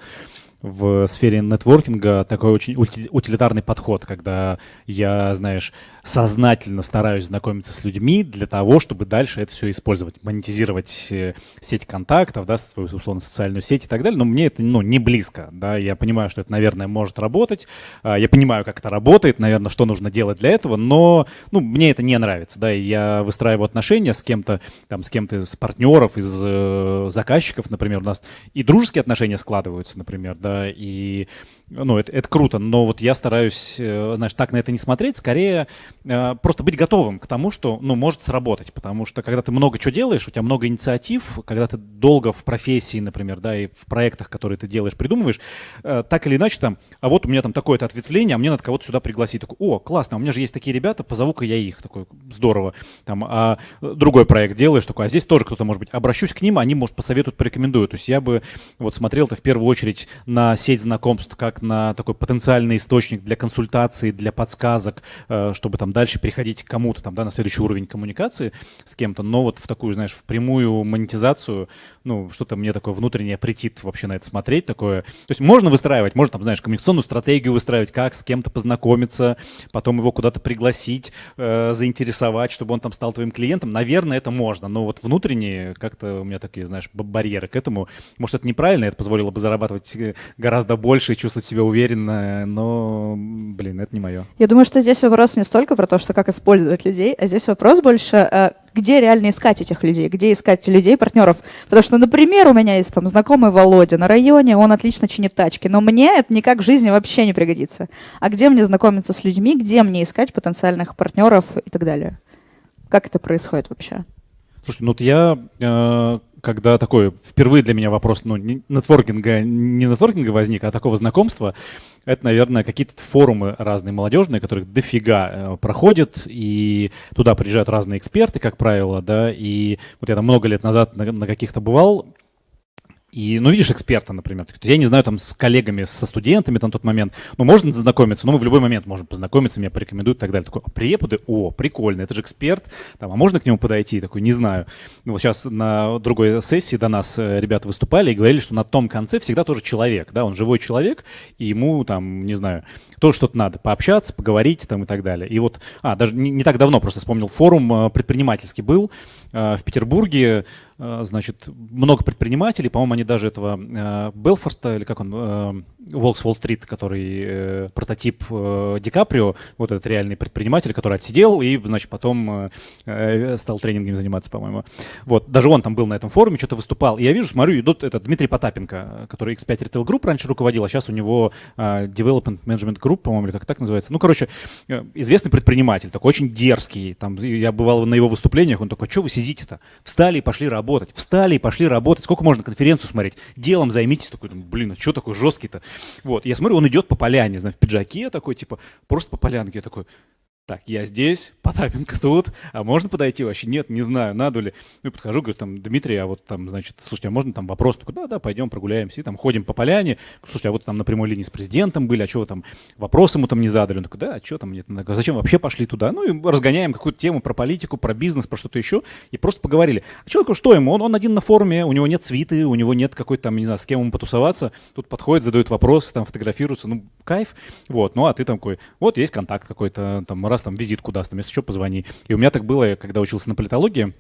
в сфере нетворкинга такой очень утилитарный подход, когда я, знаешь, сознательно стараюсь знакомиться с людьми для того, чтобы дальше это все использовать, монетизировать э, сеть контактов, да, свою, условно, социальную сеть и так далее, но мне это, ну, не близко, да, я понимаю, что это, наверное, может работать, а, я понимаю, как это работает, наверное, что нужно делать для этого, но, ну, мне это не нравится, да, и я выстраиваю отношения с кем-то, там, с кем-то из партнеров, из э, заказчиков, например, у нас и дружеские отношения складываются, например, да, и ну, это, это круто, но вот я стараюсь, э, знаешь, так на это не смотреть, скорее э, просто быть готовым к тому, что, ну, может сработать, потому что когда ты много чего делаешь, у тебя много инициатив, когда ты долго в профессии, например, да, и в проектах, которые ты делаешь, придумываешь, э, так или иначе там, а вот у меня там такое-то ответвление, а мне надо кого-то сюда пригласить. Такой, о, классно, у меня же есть такие ребята, позову-ка я их, такой, здорово. Там, а другой проект делаешь, такой, а здесь тоже кто-то может быть, обращусь к ним, они, может, посоветуют, порекомендуют. То есть я бы вот смотрел-то в первую очередь на сеть знакомств, как на такой потенциальный источник для консультации, для подсказок, э, чтобы там дальше переходить к кому-то, там, да, на следующий уровень коммуникации с кем-то, но вот в такую, знаешь, в прямую монетизацию, ну, что-то мне такое внутреннее претит вообще на это смотреть, такое. То есть можно выстраивать, можно там, знаешь, коммуникационную стратегию выстраивать, как с кем-то познакомиться, потом его куда-то пригласить, э, заинтересовать, чтобы он там стал твоим клиентом. Наверное, это можно, но вот внутренние как-то у меня такие, знаешь, барьеры к этому. Может, это неправильно, это позволило бы зарабатывать э, гораздо больше и чувствовать себя уверенно, но, блин, это не мое. Я думаю, что здесь вопрос не столько про то, что как использовать людей, а здесь вопрос больше, э, где реально искать этих людей, где искать людей, партнеров. Потому что, например, у меня есть там знакомый Володя на районе, он отлично чинит тачки, но мне это никак в жизни вообще не пригодится. А где мне знакомиться с людьми, где мне искать потенциальных партнеров и так далее? Как это происходит вообще? Слушай, ну вот я э, когда такой впервые для меня вопрос, ну, не нетворкинга, не нетворкинга возник, а такого знакомства, это, наверное, какие-то форумы разные молодежные, которые дофига э, проходят, и туда приезжают разные эксперты, как правило, да, и вот я там много лет назад на, на каких-то бывал, и, ну, видишь эксперта, например. Я не знаю, там, с коллегами, со студентами там, тот момент. Ну, можно знакомиться, но мы в любой момент можем познакомиться, меня порекомендуют и так далее. Такой, а преподы, о, прикольно, это же эксперт. Там, а можно к нему подойти? Такой, не знаю. Ну, вот сейчас на другой сессии до нас э, ребята выступали и говорили, что на том конце всегда тоже человек, да, он живой человек, и ему, там, не знаю, тоже что-то надо, пообщаться, поговорить там и так далее. И вот, а, даже не, не так давно просто вспомнил, форум э, предпринимательский был в Петербурге, Э, значит, много предпринимателей, по-моему, они даже этого э, Белфорста, или как он, э, Волкс Уолл-стрит, который прототип Ди Каприо, вот этот реальный предприниматель, который отсидел и, значит, потом стал тренингами заниматься, по-моему. Вот, даже он там был на этом форуме, что-то выступал. И я вижу, смотрю, идут это Дмитрий Потапенко, который X5 Retail Group раньше руководил, а сейчас у него Development Management Group, по-моему, или как так называется. Ну, короче, известный предприниматель, такой очень дерзкий. Там, я бывал на его выступлениях, он такой, что вы сидите-то? Встали и пошли работать. Встали и пошли работать. Сколько можно конференцию смотреть? Делом займитесь. Такой, блин, а что такой жесткий-то? Вот, я смотрю, он идет по поляне, знаешь, в пиджаке такой, типа, просто по полянке. Я такой, так, я здесь, Потапенко тут, а можно подойти вообще? Нет, не знаю, надо ли. Ну, и подхожу, говорю, там, Дмитрий, а вот там, значит, слушайте, а можно там вопрос? Такой, да, да, пойдем прогуляемся, и там ходим по поляне. Слушайте, а вот там на прямой линии с президентом были, а что там, вопрос ему там не задали? Он такой, да, а что там, нет, а зачем вообще пошли туда? Ну, и разгоняем какую-то тему про политику, про бизнес, про что-то еще, и просто поговорили. А человеку что ему? Он, он один на форуме, у него нет свиты, у него нет какой-то там, не знаю, с кем ему потусоваться. Тут подходит, задает вопросы, там, фотографируется, ну, кайф. Вот, ну, а ты там такой, вот есть контакт какой-то, там, раз там визитку даст, там, если что, позвони. И у меня так было, когда учился на политологии,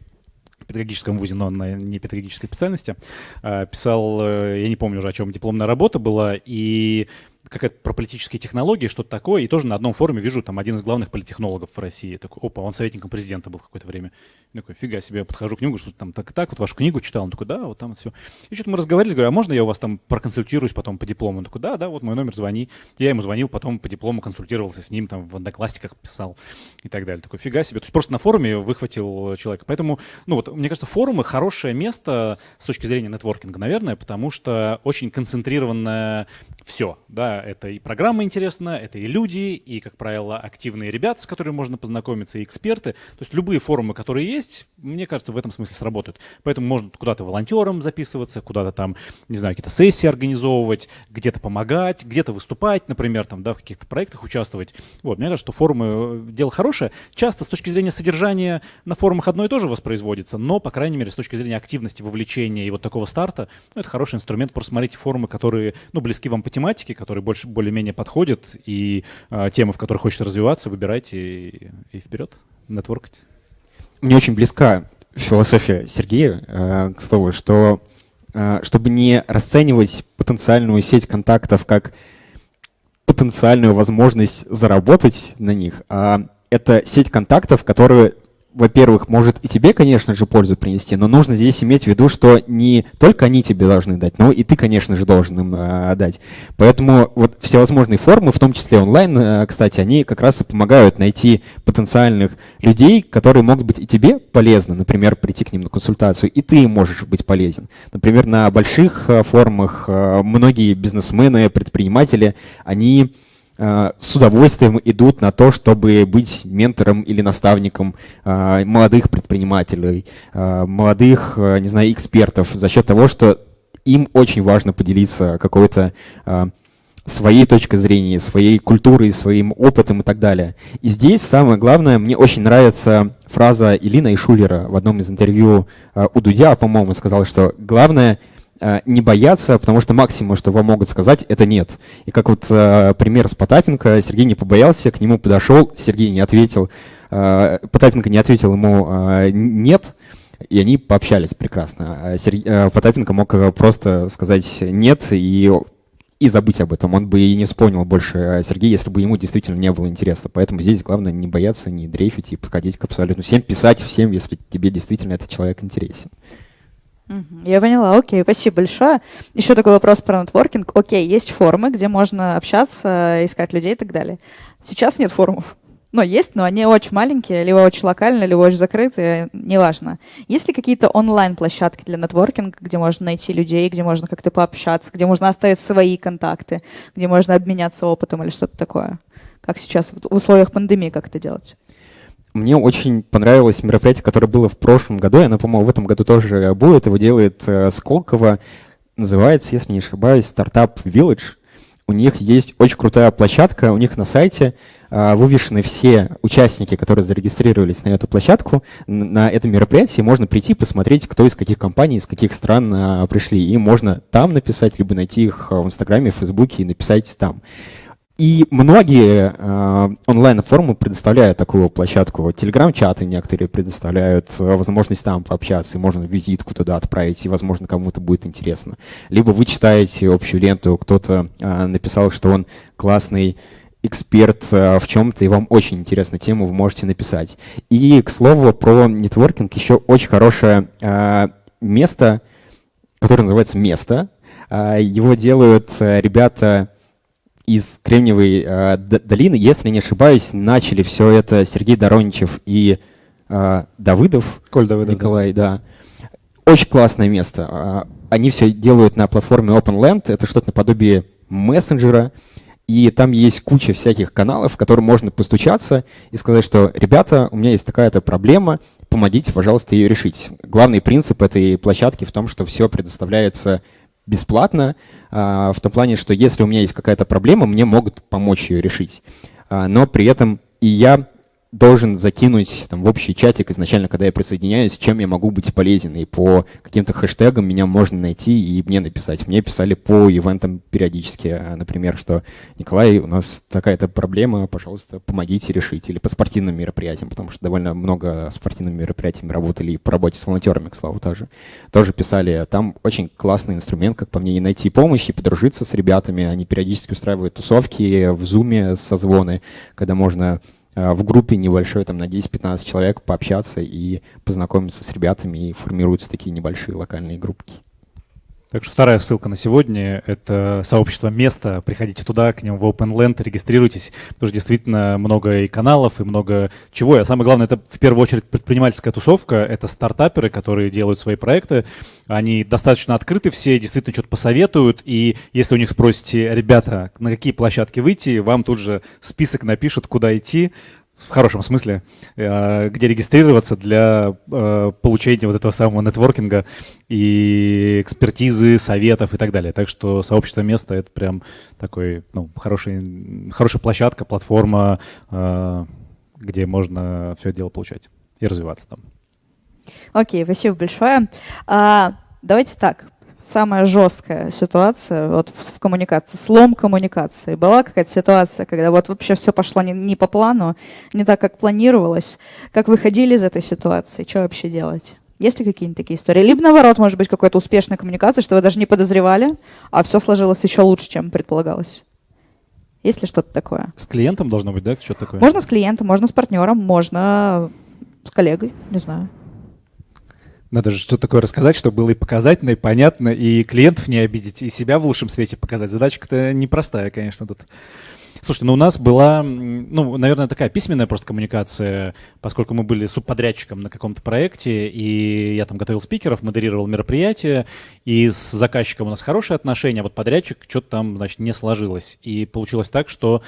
в педагогическом вузе, но на не педагогической специальности, а, писал, э, я не помню уже, о чем дипломная работа была, и какая-то про политические технологии, что-то такое, и тоже на одном форуме вижу там один из главных политтехнологов в России. Такой, опа, он советником президента был какое-то время. Я такой, фига себе, я подхожу к нему, что там так так, вот вашу книгу читал. Он такой, да, вот там вот все. И что-то мы разговаривали, говорю, а можно я у вас там проконсультируюсь потом по диплому? Он такой, да, да, вот мой номер, звони. Я ему звонил, потом по диплому консультировался с ним, там в одноклассниках писал и так далее. Такой, фига себе. То есть просто на форуме выхватил человека. Поэтому, ну вот, мне кажется, форумы хорошее место с точки зрения нетворкинга, наверное, потому что очень концентрированное все, да, это и программа интересна, это и люди, и, как правило, активные ребята, с которыми можно познакомиться, и эксперты. То есть любые форумы, которые есть, мне кажется, в этом смысле сработают. Поэтому можно куда-то волонтером записываться, куда-то там, не знаю, какие-то сессии организовывать, где-то помогать, где-то выступать, например, там, да, в каких-то проектах участвовать. Вот, мне кажется, что форумы э, дело хорошее. Часто с точки зрения содержания на форумах одно и то же воспроизводится, но, по крайней мере, с точки зрения активности, вовлечения и вот такого старта, ну, это хороший инструмент. Просто смотрите форумы, которые, ну, близки вам по тематике, которые больше, более-менее подходят, и э, темы, в которых хочется развиваться, выбирайте и, и вперед, нетворкать. Мне очень близка философия Сергея, э, к слову, что э, чтобы не расценивать потенциальную сеть контактов как потенциальную возможность заработать на них, а это сеть контактов, которые во-первых, может и тебе, конечно же, пользу принести, но нужно здесь иметь в виду, что не только они тебе должны дать, но и ты, конечно же, должен им э, дать. Поэтому вот всевозможные формы, в том числе онлайн, э, кстати, они как раз и помогают найти потенциальных людей, которые могут быть и тебе полезны, например, прийти к ним на консультацию, и ты можешь быть полезен. Например, на больших э, форумах э, многие бизнесмены, предприниматели, они с удовольствием идут на то, чтобы быть ментором или наставником э, молодых предпринимателей, э, молодых, не знаю, экспертов за счет того, что им очень важно поделиться какой-то своей точкой зрения, своей культурой, своим опытом и так далее. И здесь самое главное, мне очень нравится фраза Илина Ишулера в одном из интервью у Дудя, по-моему, сказала, что главное — Э, не бояться, потому что максимум, что вам могут сказать, это нет. И как вот э, пример с Потапенко, Сергей не побоялся, к нему подошел, Сергей не ответил, э, Потапенко не ответил ему э, нет, и они пообщались прекрасно. А э, Потапенко мог просто сказать нет и и забыть об этом. Он бы и не вспомнил больше Сергея, если бы ему действительно не было интересно. Поэтому здесь главное не бояться, не дрейфить и подходить к абсолютно всем, писать всем, если тебе действительно этот человек интересен. Я поняла, окей, спасибо большое. Еще такой вопрос про нетворкинг. Окей, есть форумы, где можно общаться, искать людей и так далее. Сейчас нет форумов. Но есть, но они очень маленькие, либо очень локальные, либо очень закрытые, неважно. Есть ли какие-то онлайн-площадки для нетворкинга, где можно найти людей, где можно как-то пообщаться, где можно оставить свои контакты, где можно обменяться опытом или что-то такое? Как сейчас в условиях пандемии как это делать? Мне очень понравилось мероприятие, которое было в прошлом году, и оно, по-моему, в этом году тоже будет. Его делает э, Сколково. Называется, если не ошибаюсь, стартап Village. У них есть очень крутая площадка, у них на сайте э, вывешены все участники, которые зарегистрировались на эту площадку. На это мероприятие можно прийти, посмотреть, кто из каких компаний, из каких стран э, пришли. И можно там написать, либо найти их в Инстаграме, в Фейсбуке и написать там. И многие э, онлайн-форумы предоставляют такую площадку. Телеграм-чаты некоторые предоставляют э, возможность там пообщаться, и можно визитку туда отправить, и, возможно, кому-то будет интересно. Либо вы читаете общую ленту, кто-то э, написал, что он классный эксперт э, в чем-то, и вам очень интересна тема, вы можете написать. И, к слову, про нетворкинг еще очень хорошее э, место, которое называется «Место». Его делают ребята из Кремниевой э, долины, если не ошибаюсь, начали все это Сергей Дороничев и э, Давыдов. Коль Давыдов. Николай, да. да. Очень классное место. А, они все делают на платформе OpenLand. Это что-то наподобие мессенджера. И там есть куча всяких каналов, в которые можно постучаться и сказать, что «Ребята, у меня есть такая-то проблема, помогите, пожалуйста, ее решить». Главный принцип этой площадки в том, что все предоставляется бесплатно, а, в том плане, что если у меня есть какая-то проблема, мне могут помочь ее решить. А, но при этом и я должен закинуть там, в общий чатик изначально, когда я присоединяюсь, чем я могу быть полезен. И по каким-то хэштегам меня можно найти и мне написать. Мне писали по ивентам периодически, а, например, что «Николай, у нас такая-то проблема, пожалуйста, помогите решить». Или по спортивным мероприятиям, потому что довольно много спортивными мероприятиями работали и по работе с волонтерами, к слову, тоже. Тоже писали. Там очень классный инструмент, как по мне, и найти помощь, и подружиться с ребятами. Они периодически устраивают тусовки в зуме, созвоны, когда можно в группе небольшой, там на 10-15 человек пообщаться и познакомиться с ребятами, и формируются такие небольшие локальные группки. Так что вторая ссылка на сегодня — это сообщество места. Приходите туда, к ним в OpenLand, регистрируйтесь, потому что действительно много и каналов, и много чего. А самое главное, это в первую очередь предпринимательская тусовка, это стартаперы, которые делают свои проекты. Они достаточно открыты все, действительно что-то посоветуют, и если у них спросите, ребята, на какие площадки выйти, вам тут же список напишут, куда идти, в хорошем смысле, э, где регистрироваться для э, получения вот этого самого нетворкинга и экспертизы, советов и так далее. Так что сообщество места — это прям такой, ну, хороший, хорошая площадка, платформа, э, где можно все дело получать и развиваться там. Окей, okay, спасибо большое. А, давайте так самая жесткая ситуация вот в, в коммуникации, слом коммуникации? Была какая-то ситуация, когда вот вообще все пошло не, не по плану, не так, как планировалось? Как выходили из этой ситуации? Что вообще делать? Есть ли какие-нибудь такие истории? Либо наоборот, может быть, какой-то успешная коммуникация, что вы даже не подозревали, а все сложилось еще лучше, чем предполагалось. Есть ли что-то такое? С клиентом должно быть, да, что-то такое? Можно с клиентом, можно с партнером, можно с коллегой, не знаю. Надо же что такое рассказать, чтобы было и показательно, и понятно, и клиентов не обидеть, и себя в лучшем свете показать. Задачка-то непростая, конечно, тут. Слушайте, ну у нас была, ну, наверное, такая письменная просто коммуникация, поскольку мы были субподрядчиком на каком-то проекте, и я там готовил спикеров, модерировал мероприятие, и с заказчиком у нас хорошие отношения, а вот подрядчик что-то там, значит, не сложилось. И получилось так, что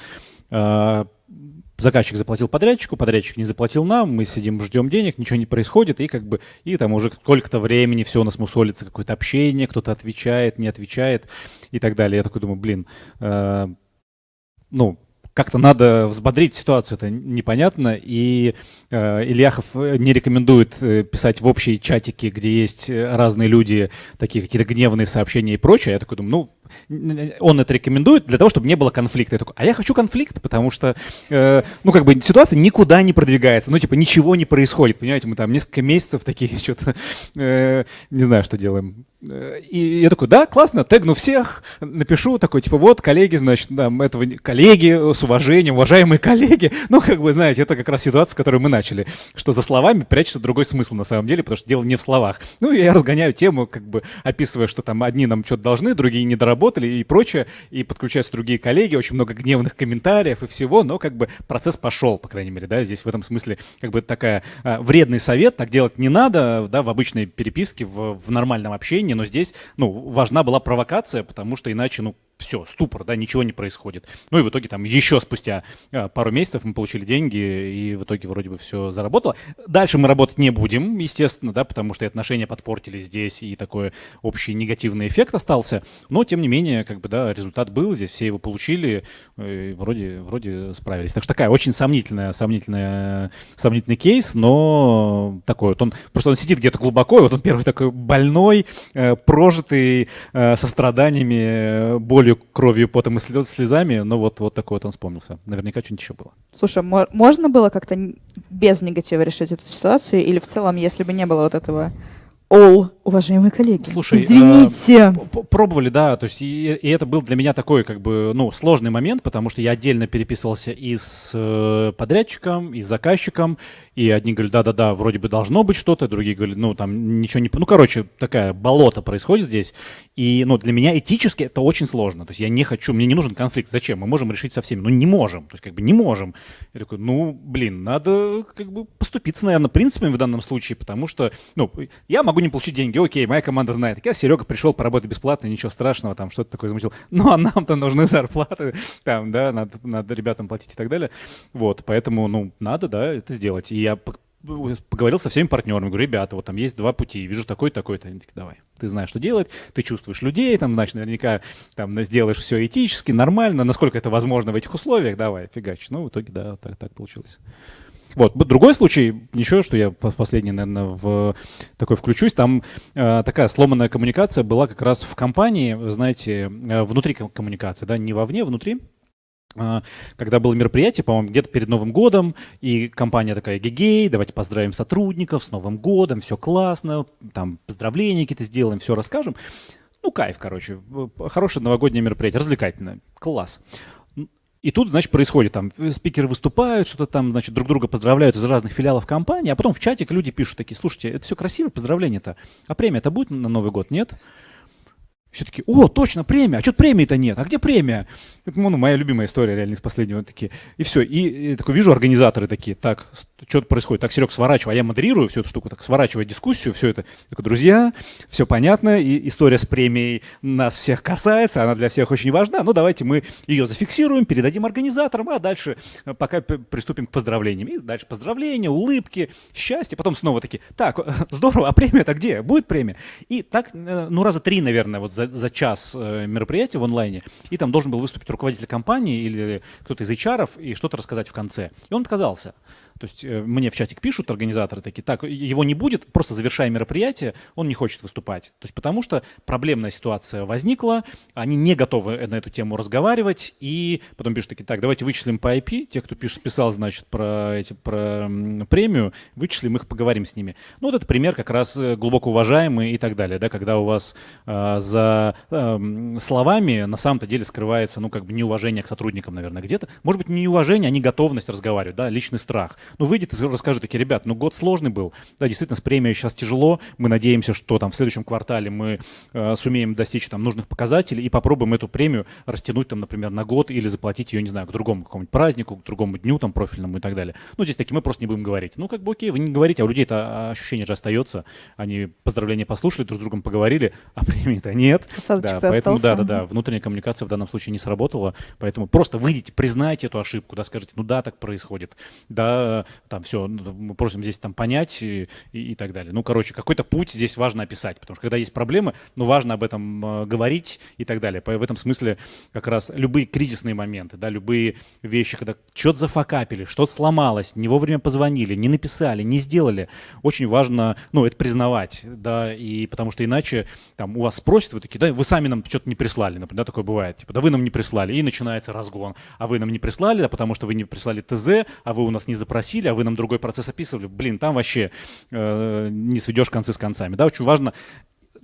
э, заказчик заплатил подрядчику, подрядчик не заплатил нам, мы сидим, ждем денег, ничего не происходит, и как бы, и там уже сколько-то времени все у нас мусолится, какое-то общение, кто-то отвечает, не отвечает и так далее. Я такой думаю, блин, э, ну, как-то надо взбодрить ситуацию, это непонятно. И э, Ильяхов не рекомендует э, писать в общие чатики, где есть разные люди, такие какие-то гневные сообщения и прочее. Я такой думаю, ну, он это рекомендует для того, чтобы не было конфликта. Я такой, а я хочу конфликт, потому что, э, ну, как бы ситуация никуда не продвигается, ну, типа, ничего не происходит, понимаете, мы там несколько месяцев такие что-то, э, не знаю, что делаем. Э, и я такой, да, классно, тегну всех, напишу такой, типа, вот, коллеги, значит, там, этого, коллеги с уважением, уважаемые коллеги, ну, как бы, знаете, это как раз ситуация, с которой мы начали, что за словами прячется другой смысл на самом деле, потому что дело не в словах. Ну, я разгоняю тему, как бы, описывая, что там одни нам что-то должны, другие не доработали, работали и прочее, и подключаются другие коллеги, очень много гневных комментариев и всего, но как бы процесс пошел, по крайней мере, да, здесь в этом смысле как бы такая а, вредный совет, так делать не надо, да, в обычной переписке, в, в нормальном общении, но здесь, ну, важна была провокация, потому что иначе, ну, все, ступор, да, ничего не происходит. Ну и в итоге там еще спустя э, пару месяцев мы получили деньги, и в итоге вроде бы все заработало. Дальше мы работать не будем, естественно, да, потому что и отношения подпортились здесь, и такой общий негативный эффект остался. Но, тем не менее, как бы, да, результат был, здесь все его получили, э, вроде, вроде справились. Так что такая очень сомнительная, сомнительная, сомнительный кейс, но такой вот он, просто он сидит где-то глубоко, и вот он первый такой больной, э, прожитый, со страданиями, болью болью, кровью, потом и слезами, но вот, вот такой вот он вспомнился. Наверняка что-нибудь еще было. Слушай, можно было как-то без негатива решить эту ситуацию? Или в целом, если бы не было вот этого all, уважаемые коллеги. Слушай, извините. Э, пробовали, да, то есть и, и это был для меня такой как бы ну сложный момент, потому что я отдельно переписывался и с э, подрядчиком, и с заказчиком, и одни говорят, да-да-да, вроде бы должно быть что-то, другие говорят, ну, там ничего не... Ну, короче, такая болото происходит здесь, и, ну, для меня этически это очень сложно, то есть я не хочу, мне не нужен конфликт, зачем? Мы можем решить со всеми, ну, не можем, то есть как бы не можем. Я такой, ну, блин, надо как бы поступиться, наверное, принципами в данном случае, потому что, ну, я могу не получить деньги, окей, моя команда знает, так я, Серега, пришел поработать бесплатно, ничего страшного, там, что-то такое замутил, ну, а нам-то нужны зарплаты, там, да, надо, надо ребятам платить и так далее, вот, поэтому, ну, надо, да, это сделать, и я поговорил со всеми партнерами, говорю, ребята, вот там есть два пути, вижу такой, такой-то. Они такие, давай, ты знаешь, что делать, ты чувствуешь людей, там, значит, наверняка там сделаешь все этически, нормально, насколько это возможно в этих условиях, давай, фигач. Ну, в итоге, да, так, так получилось. Вот, другой случай, еще, что я последний, наверное, в такой включусь, там э, такая сломанная коммуникация была как раз в компании, знаете, э, внутри коммуникации, да, не вовне, а внутри. А, когда было мероприятие, по-моему, где-то перед Новым годом, и компания такая, гегей, давайте поздравим сотрудников с Новым годом, все классно, там поздравления какие-то сделаем, все расскажем. Ну, кайф, короче, хорошее новогоднее мероприятие, развлекательное, класс. И тут, значит, происходит, там, спикеры выступают, что-то там, значит, друг друга поздравляют из разных филиалов компании, а потом в чатик люди пишут такие, слушайте, это все красиво, поздравления-то, а премия-то будет на Новый год, нет? Все таки о, точно, премия, а что премии-то нет, а где премия? Это ну, моя любимая история реально из последнего. Такие. И все, и, и такой вижу организаторы такие, так, что происходит? Так, Серег, сворачивай, а я модерирую всю эту штуку, так, сворачивай дискуссию, все это. Такой, друзья, все понятно, и история с премией нас всех касается, она для всех очень важна, ну давайте мы ее зафиксируем, передадим организаторам, а дальше э, пока приступим к поздравлениям. И дальше поздравления, улыбки, счастье, потом снова такие, так, здорово, а премия-то где? Будет премия? И так, э, ну раза три, наверное, вот за за, за час э, мероприятия в онлайне, и там должен был выступить руководитель компании или кто-то из HR и что-то рассказать в конце. И он отказался. То есть э, мне в чатик пишут организаторы такие, так, его не будет, просто завершая мероприятие, он не хочет выступать. То есть потому что проблемная ситуация возникла, они не готовы на эту тему разговаривать, и потом пишут такие, так, давайте вычислим по IP, те, кто пишет, писал, значит, про, эти, про премию, вычислим их, поговорим с ними. Ну вот это пример как раз э, глубоко уважаемый и так далее, да, когда у вас э, за э, словами на самом-то деле скрывается, ну, как бы неуважение к сотрудникам, наверное, где-то. Может быть, не неуважение, а не готовность разговаривать, да, личный страх. Ну, выйдет и расскажет такие, ребят, ну, год сложный был, да, действительно, с премией сейчас тяжело, мы надеемся, что там в следующем квартале мы э, сумеем достичь там нужных показателей и попробуем эту премию растянуть там, например, на год или заплатить ее, не знаю, к другому какому-нибудь празднику, к другому дню там профильному и так далее. Ну, здесь такие мы просто не будем говорить. Ну, как бы окей, вы не говорите, а у людей это ощущение же остается. Они поздравления послушали, друг с другом поговорили, а премии-то нет. Да, поэтому, да, да, да, внутренняя коммуникация в данном случае не сработала, поэтому просто выйдите, признайте эту ошибку, да, скажите, ну да, так происходит, да, там все, ну, мы просим здесь там понять и, и, и так далее. Ну, короче, какой-то путь здесь важно описать, потому что когда есть проблемы, ну, важно об этом э, говорить и так далее. В этом смысле как раз любые кризисные моменты, да, любые вещи, когда что-то зафакапили, что-то сломалось, не вовремя позвонили, не написали, не сделали, очень важно, ну, это признавать, да, и потому что иначе там у вас спросят, вы такие, да, вы сами нам что-то не прислали, например, да, такое бывает, типа, да вы нам не прислали, и начинается разгон, а вы нам не прислали, да, потому что вы не прислали ТЗ, а вы у нас не запросили, а вы нам другой процесс описывали, блин, там вообще э, не сведешь концы с концами, да, очень важно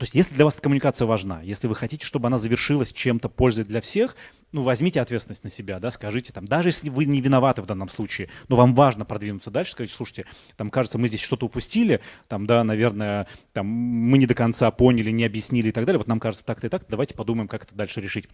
то есть если для вас эта коммуникация важна, если вы хотите, чтобы она завершилась чем-то пользой для всех, ну, возьмите ответственность на себя, да, скажите там, даже если вы не виноваты в данном случае, но вам важно продвинуться дальше, скажите, слушайте, там, кажется, мы здесь что-то упустили, там, да, наверное, там, мы не до конца поняли, не объяснили и так далее, вот нам кажется так-то и так, давайте подумаем, как это дальше решить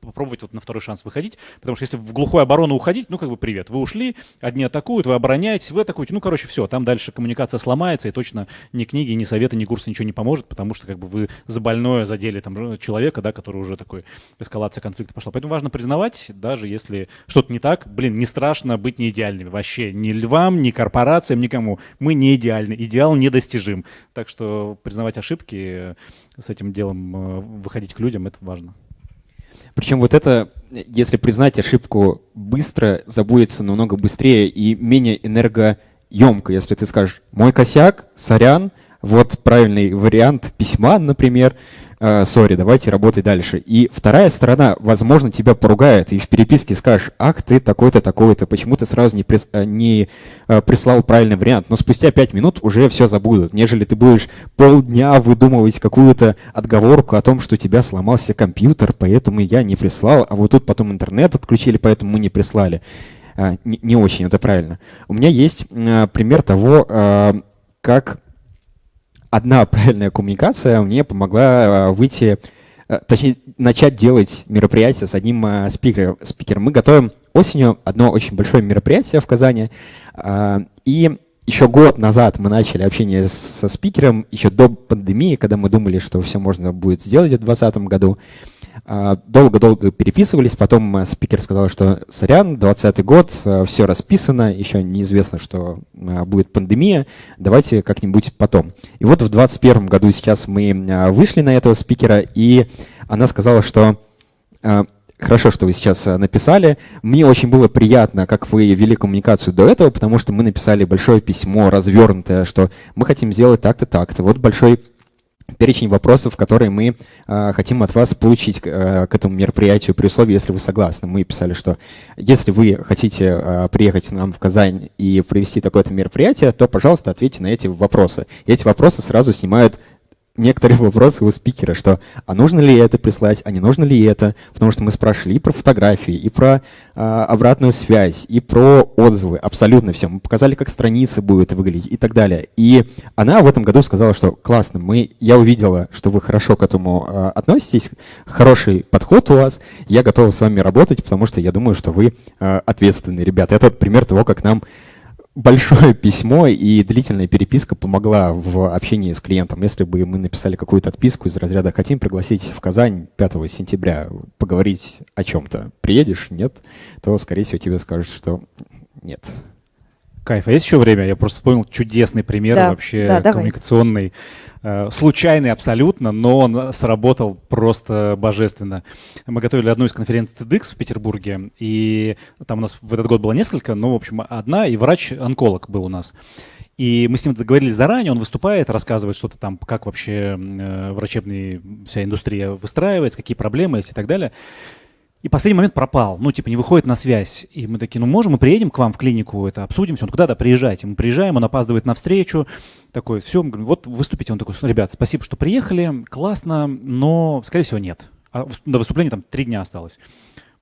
попробовать вот на второй шанс выходить, потому что если в глухую оборону уходить, ну как бы привет, вы ушли, одни атакуют, вы обороняетесь, вы атакуете, ну короче все, там дальше коммуникация сломается и точно ни книги, ни советы, ни курсы ничего не поможет, потому что как бы вы за больное задели там человека, да, который уже такой эскалация конфликта пошла. Поэтому важно признавать, даже если что-то не так, блин, не страшно быть не идеальными вообще, ни львам, ни корпорациям, никому. Мы не идеальны, идеал недостижим. Так что признавать ошибки, с этим делом э, выходить к людям, это важно. Причем вот это, если признать ошибку быстро, забудется намного быстрее и менее энергоемко. Если ты скажешь «мой косяк, сорян», вот правильный вариант письма, например, сори, давайте работай дальше. И вторая сторона, возможно, тебя поругает и в переписке скажешь, ах, ты такой-то, такой-то, почему ты сразу не, прис, э, не э, прислал правильный вариант. Но спустя пять минут уже все забудут, нежели ты будешь полдня выдумывать какую-то отговорку о том, что у тебя сломался компьютер, поэтому я не прислал, а вот тут потом интернет отключили, поэтому мы не прислали. Не очень это правильно. У меня есть пример того, как одна правильная коммуникация мне помогла э, выйти, э, точнее, начать делать мероприятие с одним э, спикером. спикером. Мы готовим осенью одно очень большое мероприятие в Казани. И еще год назад мы начали общение со спикером, еще до пандемии, когда мы думали, что все можно будет сделать в 2020 году. А, долго-долго переписывались, потом спикер сказал, что сорян, 20 год, э, все расписано, еще неизвестно, что э, будет пандемия, давайте как-нибудь потом. И вот в 2021 году сейчас мы э, вышли на этого спикера, и она сказала, что Хорошо, что вы сейчас написали. Мне очень было приятно, как вы вели коммуникацию до этого, потому что мы написали большое письмо, развернутое, что мы хотим сделать так-то, так-то. Вот большой перечень вопросов, которые мы э, хотим от вас получить э, к этому мероприятию при условии, если вы согласны. Мы писали, что если вы хотите э, приехать нам в Казань и провести такое-то мероприятие, то, пожалуйста, ответьте на эти вопросы. И эти вопросы сразу снимают некоторые вопросы у спикера, что а нужно ли это прислать, а не нужно ли это, потому что мы спрашивали и про фотографии, и про э, обратную связь, и про отзывы, абсолютно все. Мы показали, как страницы будут выглядеть и так далее. И она в этом году сказала, что классно, мы, я увидела, что вы хорошо к этому э, относитесь, хороший подход у вас, я готова с вами работать, потому что я думаю, что вы э, ответственные ребята. Это пример того, как нам большое письмо и длительная переписка помогла в общении с клиентом. Если бы мы написали какую-то отписку из разряда «хотим пригласить в Казань 5 сентября поговорить о чем-то», приедешь, нет, то, скорее всего, тебе скажут, что нет. Кайф. А есть еще время? Я просто вспомнил чудесный пример да, вообще да, коммуникационный. Давай. Э, случайный абсолютно, но он сработал просто божественно. Мы готовили одну из конференций TEDx в Петербурге, и там у нас в этот год было несколько, ну, в общем, одна, и врач-онколог был у нас. И мы с ним договорились заранее, он выступает, рассказывает что-то там, как вообще э, врачебная вся индустрия выстраивается, какие проблемы есть и так далее. И последний момент пропал, ну, типа, не выходит на связь. И мы такие, ну, можем, мы приедем к вам в клинику, это обсудим все. Он куда-то приезжайте. Мы приезжаем, он опаздывает на встречу, такой, все, мы говорим, вот выступите. Он такой, ребят, спасибо, что приехали, классно, но, скорее всего, нет. А до выступления там три дня осталось.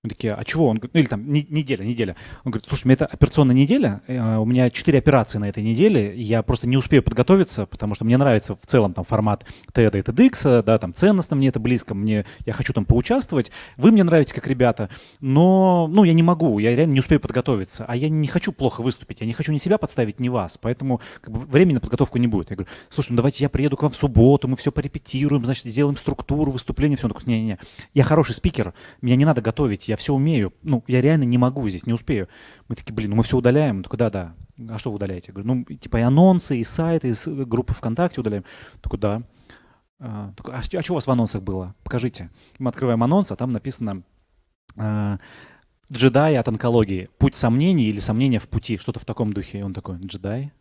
Мы такие, а чего? Он говорит, ну или там не, неделя, неделя. Он говорит, слушай, у меня это операционная неделя, э, у меня четыре операции на этой неделе, я просто не успею подготовиться, потому что мне нравится в целом там формат TED и TEDx, да, там ценностно мне это близко, мне, я хочу там поучаствовать, вы мне нравитесь как ребята, но, ну, я не могу, я реально не успею подготовиться, а я не хочу плохо выступить, я не хочу ни себя подставить, ни вас, поэтому как бы, времени на подготовку не будет. Я говорю, слушай, ну давайте я приеду к вам в субботу, мы все порепетируем, значит, сделаем структуру выступления, все. Он такой, не-не-не, я хороший спикер, меня не надо готовить, я все умею. Ну, я реально не могу здесь, не успею. Мы такие, блин, ну мы все удаляем. Такой, да-да. А что вы удаляете? Я говорю, ну, типа и анонсы, и сайты, и группы ВКонтакте удаляем. Такой, да. А, такой, а, а что у вас в анонсах было? Покажите. Мы открываем анонс, а там написано а, «Джедай от онкологии. Путь сомнений или сомнения в пути». Что-то в таком духе. И он такой, джедай?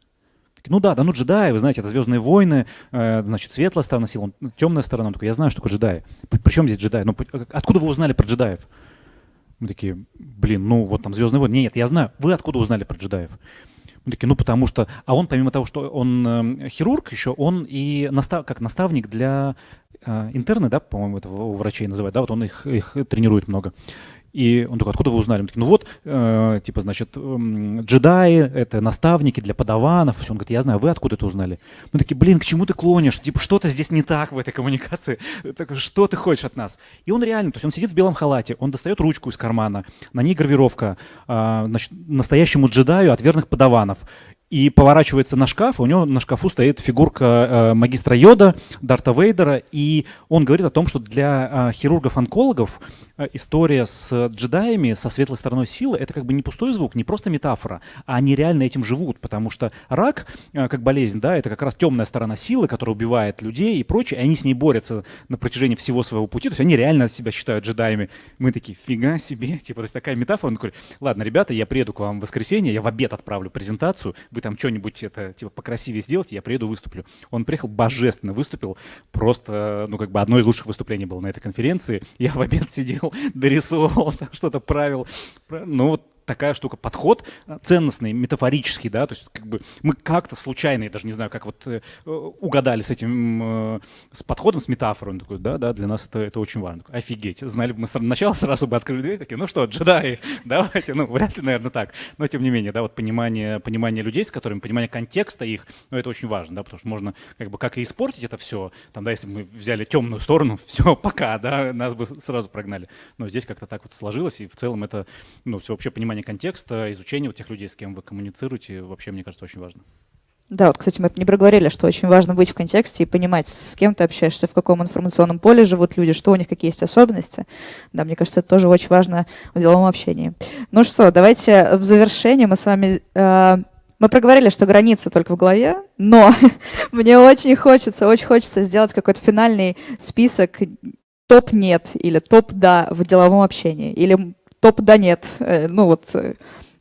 Ну да, да, ну джедаи, вы знаете, это Звездные войны, э, значит, светлая сторона сил, темная сторона. Он такой, я знаю, что такое джедаи. Причем здесь джедаи? Ну, откуда вы узнали про джедаев? Мы такие, блин, ну вот там Звездные войны. Нет, я знаю. Вы откуда узнали про джедаев? Мы такие, ну потому что... А он, помимо того, что он э, хирург еще, он и настав, как наставник для э, интерны, да, по-моему, это у врачей называют, да, вот он их, их тренирует много. И он такой, откуда вы узнали? Мы такие, ну вот, э, типа, значит, э, джедаи, это наставники для подаванов. Все. Он говорит, я знаю, вы откуда это узнали? Мы такие, блин, к чему ты клонишь? Типа, что-то здесь не так в этой коммуникации. Так, что ты хочешь от нас? И он реально, то есть он сидит в белом халате, он достает ручку из кармана, на ней гравировка, э, значит, настоящему джедаю от верных подаванов и поворачивается на шкаф, у него на шкафу стоит фигурка э, магистра Йода, Дарта Вейдера, и он говорит о том, что для э, хирургов-онкологов история с джедаями, со светлой стороной силы, это как бы не пустой звук, не просто метафора, а они реально этим живут, потому что рак, э, как болезнь, да, это как раз темная сторона силы, которая убивает людей и прочее, и они с ней борются на протяжении всего своего пути, то есть они реально себя считают джедаями. Мы такие, фига себе, типа, то есть такая метафора, он говорит, ладно, ребята, я приеду к вам в воскресенье, я в обед отправлю презентацию, вы там что-нибудь это типа покрасивее сделать, я приеду, выступлю. Он приехал, божественно выступил, просто, ну, как бы одно из лучших выступлений было на этой конференции. Я в обед сидел, дорисовывал, что-то правил. Ну, вот такая штука, подход э, ценностный, метафорический, да, то есть как бы мы как-то случайно, я даже не знаю, как вот э, угадали с этим, э, с подходом, с метафорой, он такой, да, да, для нас это, это очень важно. Офигеть, знали бы мы сначала сразу бы открыли дверь, такие, ну что, джедаи, давайте, ну, вряд ли, наверное, так, но тем не менее, да, вот понимание, понимание людей, с которыми, понимание контекста их, ну, это очень важно, да, потому что можно как бы как и испортить это все, там, да, если бы мы взяли темную сторону, все, пока, да, нас бы сразу прогнали, но здесь как-то так вот сложилось, и в целом это, ну, все вообще понимание понимание контекста, изучение вот тех людей, с кем вы коммуницируете, вообще, мне кажется, очень важно. Да, вот, кстати, мы это не проговорили, что очень важно быть в контексте и понимать, с кем ты общаешься, в каком информационном поле живут люди, что у них какие есть особенности. Да, мне кажется, это тоже очень важно в деловом общении. Ну что, давайте в завершение мы с вами... Э, мы проговорили, что границы только в голове, но мне очень хочется, очень хочется сделать какой-то финальный список топ нет или топ да в деловом общении. Или топ да нет. Э, ну вот э,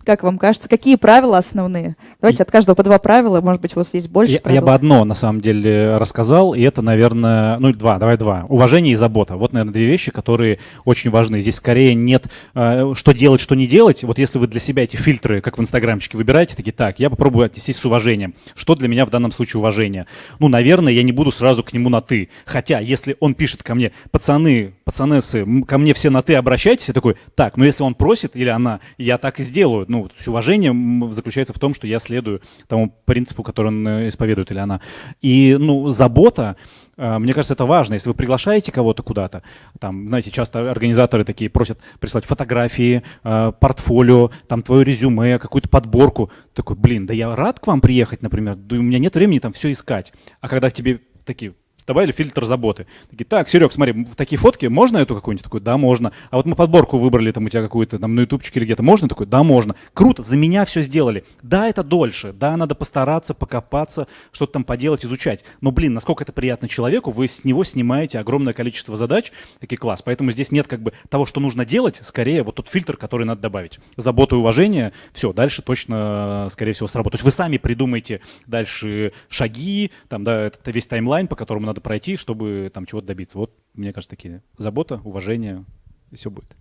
как вам кажется, какие правила основные? Давайте от каждого по два правила, может быть, у вас есть больше я, правил. Я бы одно, на самом деле, рассказал, и это, наверное, ну, два, давай два. Уважение и забота. Вот, наверное, две вещи, которые очень важны. Здесь скорее нет, э, что делать, что не делать. Вот если вы для себя эти фильтры, как в инстаграмчике, выбираете, такие, так, я попробую отнестись с уважением. Что для меня в данном случае уважение? Ну, наверное, я не буду сразу к нему на «ты». Хотя, если он пишет ко мне, пацаны, пацанессы, ко мне все на «ты» обращайтесь, я такой, так, ну, если он просит или она, я так и сделаю ну, есть уважение заключается в том, что я следую тому принципу, который он э, исповедует или она. И, ну, забота, э, мне кажется, это важно. Если вы приглашаете кого-то куда-то, там, знаете, часто организаторы такие просят прислать фотографии, э, портфолио, там, твое резюме, какую-то подборку. Такой, блин, да я рад к вам приехать, например, да у меня нет времени там все искать. А когда к тебе такие, добавили фильтр заботы. Такие, так, Серег, смотри, такие фотки, можно эту какую-нибудь? Такой, да, можно. А вот мы подборку выбрали, там у тебя какую-то, там на ютубчике или где-то, можно? Такой, да, можно. Круто, за меня все сделали. Да, это дольше, да, надо постараться, покопаться, что-то там поделать, изучать. Но, блин, насколько это приятно человеку, вы с него снимаете огромное количество задач, такие класс. Поэтому здесь нет как бы того, что нужно делать, скорее вот тот фильтр, который надо добавить. Забота и уважение, все, дальше точно, скорее всего, сработает. То есть вы сами придумаете дальше шаги, там, да, это весь таймлайн, по которому надо пройти, чтобы там чего-то добиться. Вот, мне кажется, такие забота, уважение, и все будет.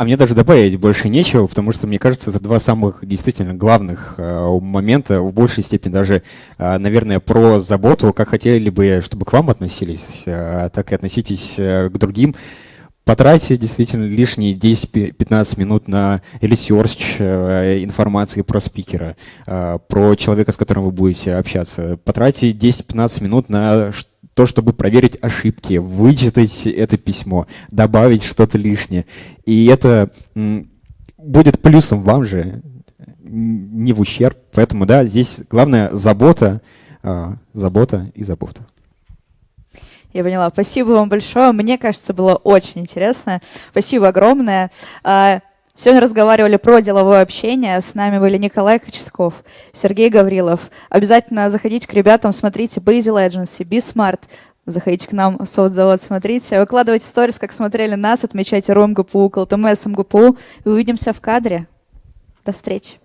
А мне даже добавить больше нечего, потому что, мне кажется, это два самых действительно главных э, момента, в большей степени даже, э, наверное, про заботу, как хотели бы, чтобы к вам относились, э, так и относитесь э, к другим. Потратьте действительно лишние 10-15 минут на research э, информации про спикера, э, про человека, с которым вы будете общаться. Потратьте 10-15 минут на то, чтобы проверить ошибки, вычитать это письмо, добавить что-то лишнее. И это будет плюсом вам же, не в ущерб. Поэтому, да, здесь главное забота, э, забота и забота. Я поняла. Спасибо вам большое. Мне кажется, было очень интересно. Спасибо огромное. А, сегодня разговаривали про деловое общение. С нами были Николай Кочетков, Сергей Гаврилов. Обязательно заходите к ребятам, смотрите Basil Agency, Be Smart. Заходите к нам в соцзавод, смотрите. Выкладывайте сторис, как смотрели нас, отмечайте РОМ ГПУ, КЛТМС МГПУ. И увидимся в кадре. До встречи.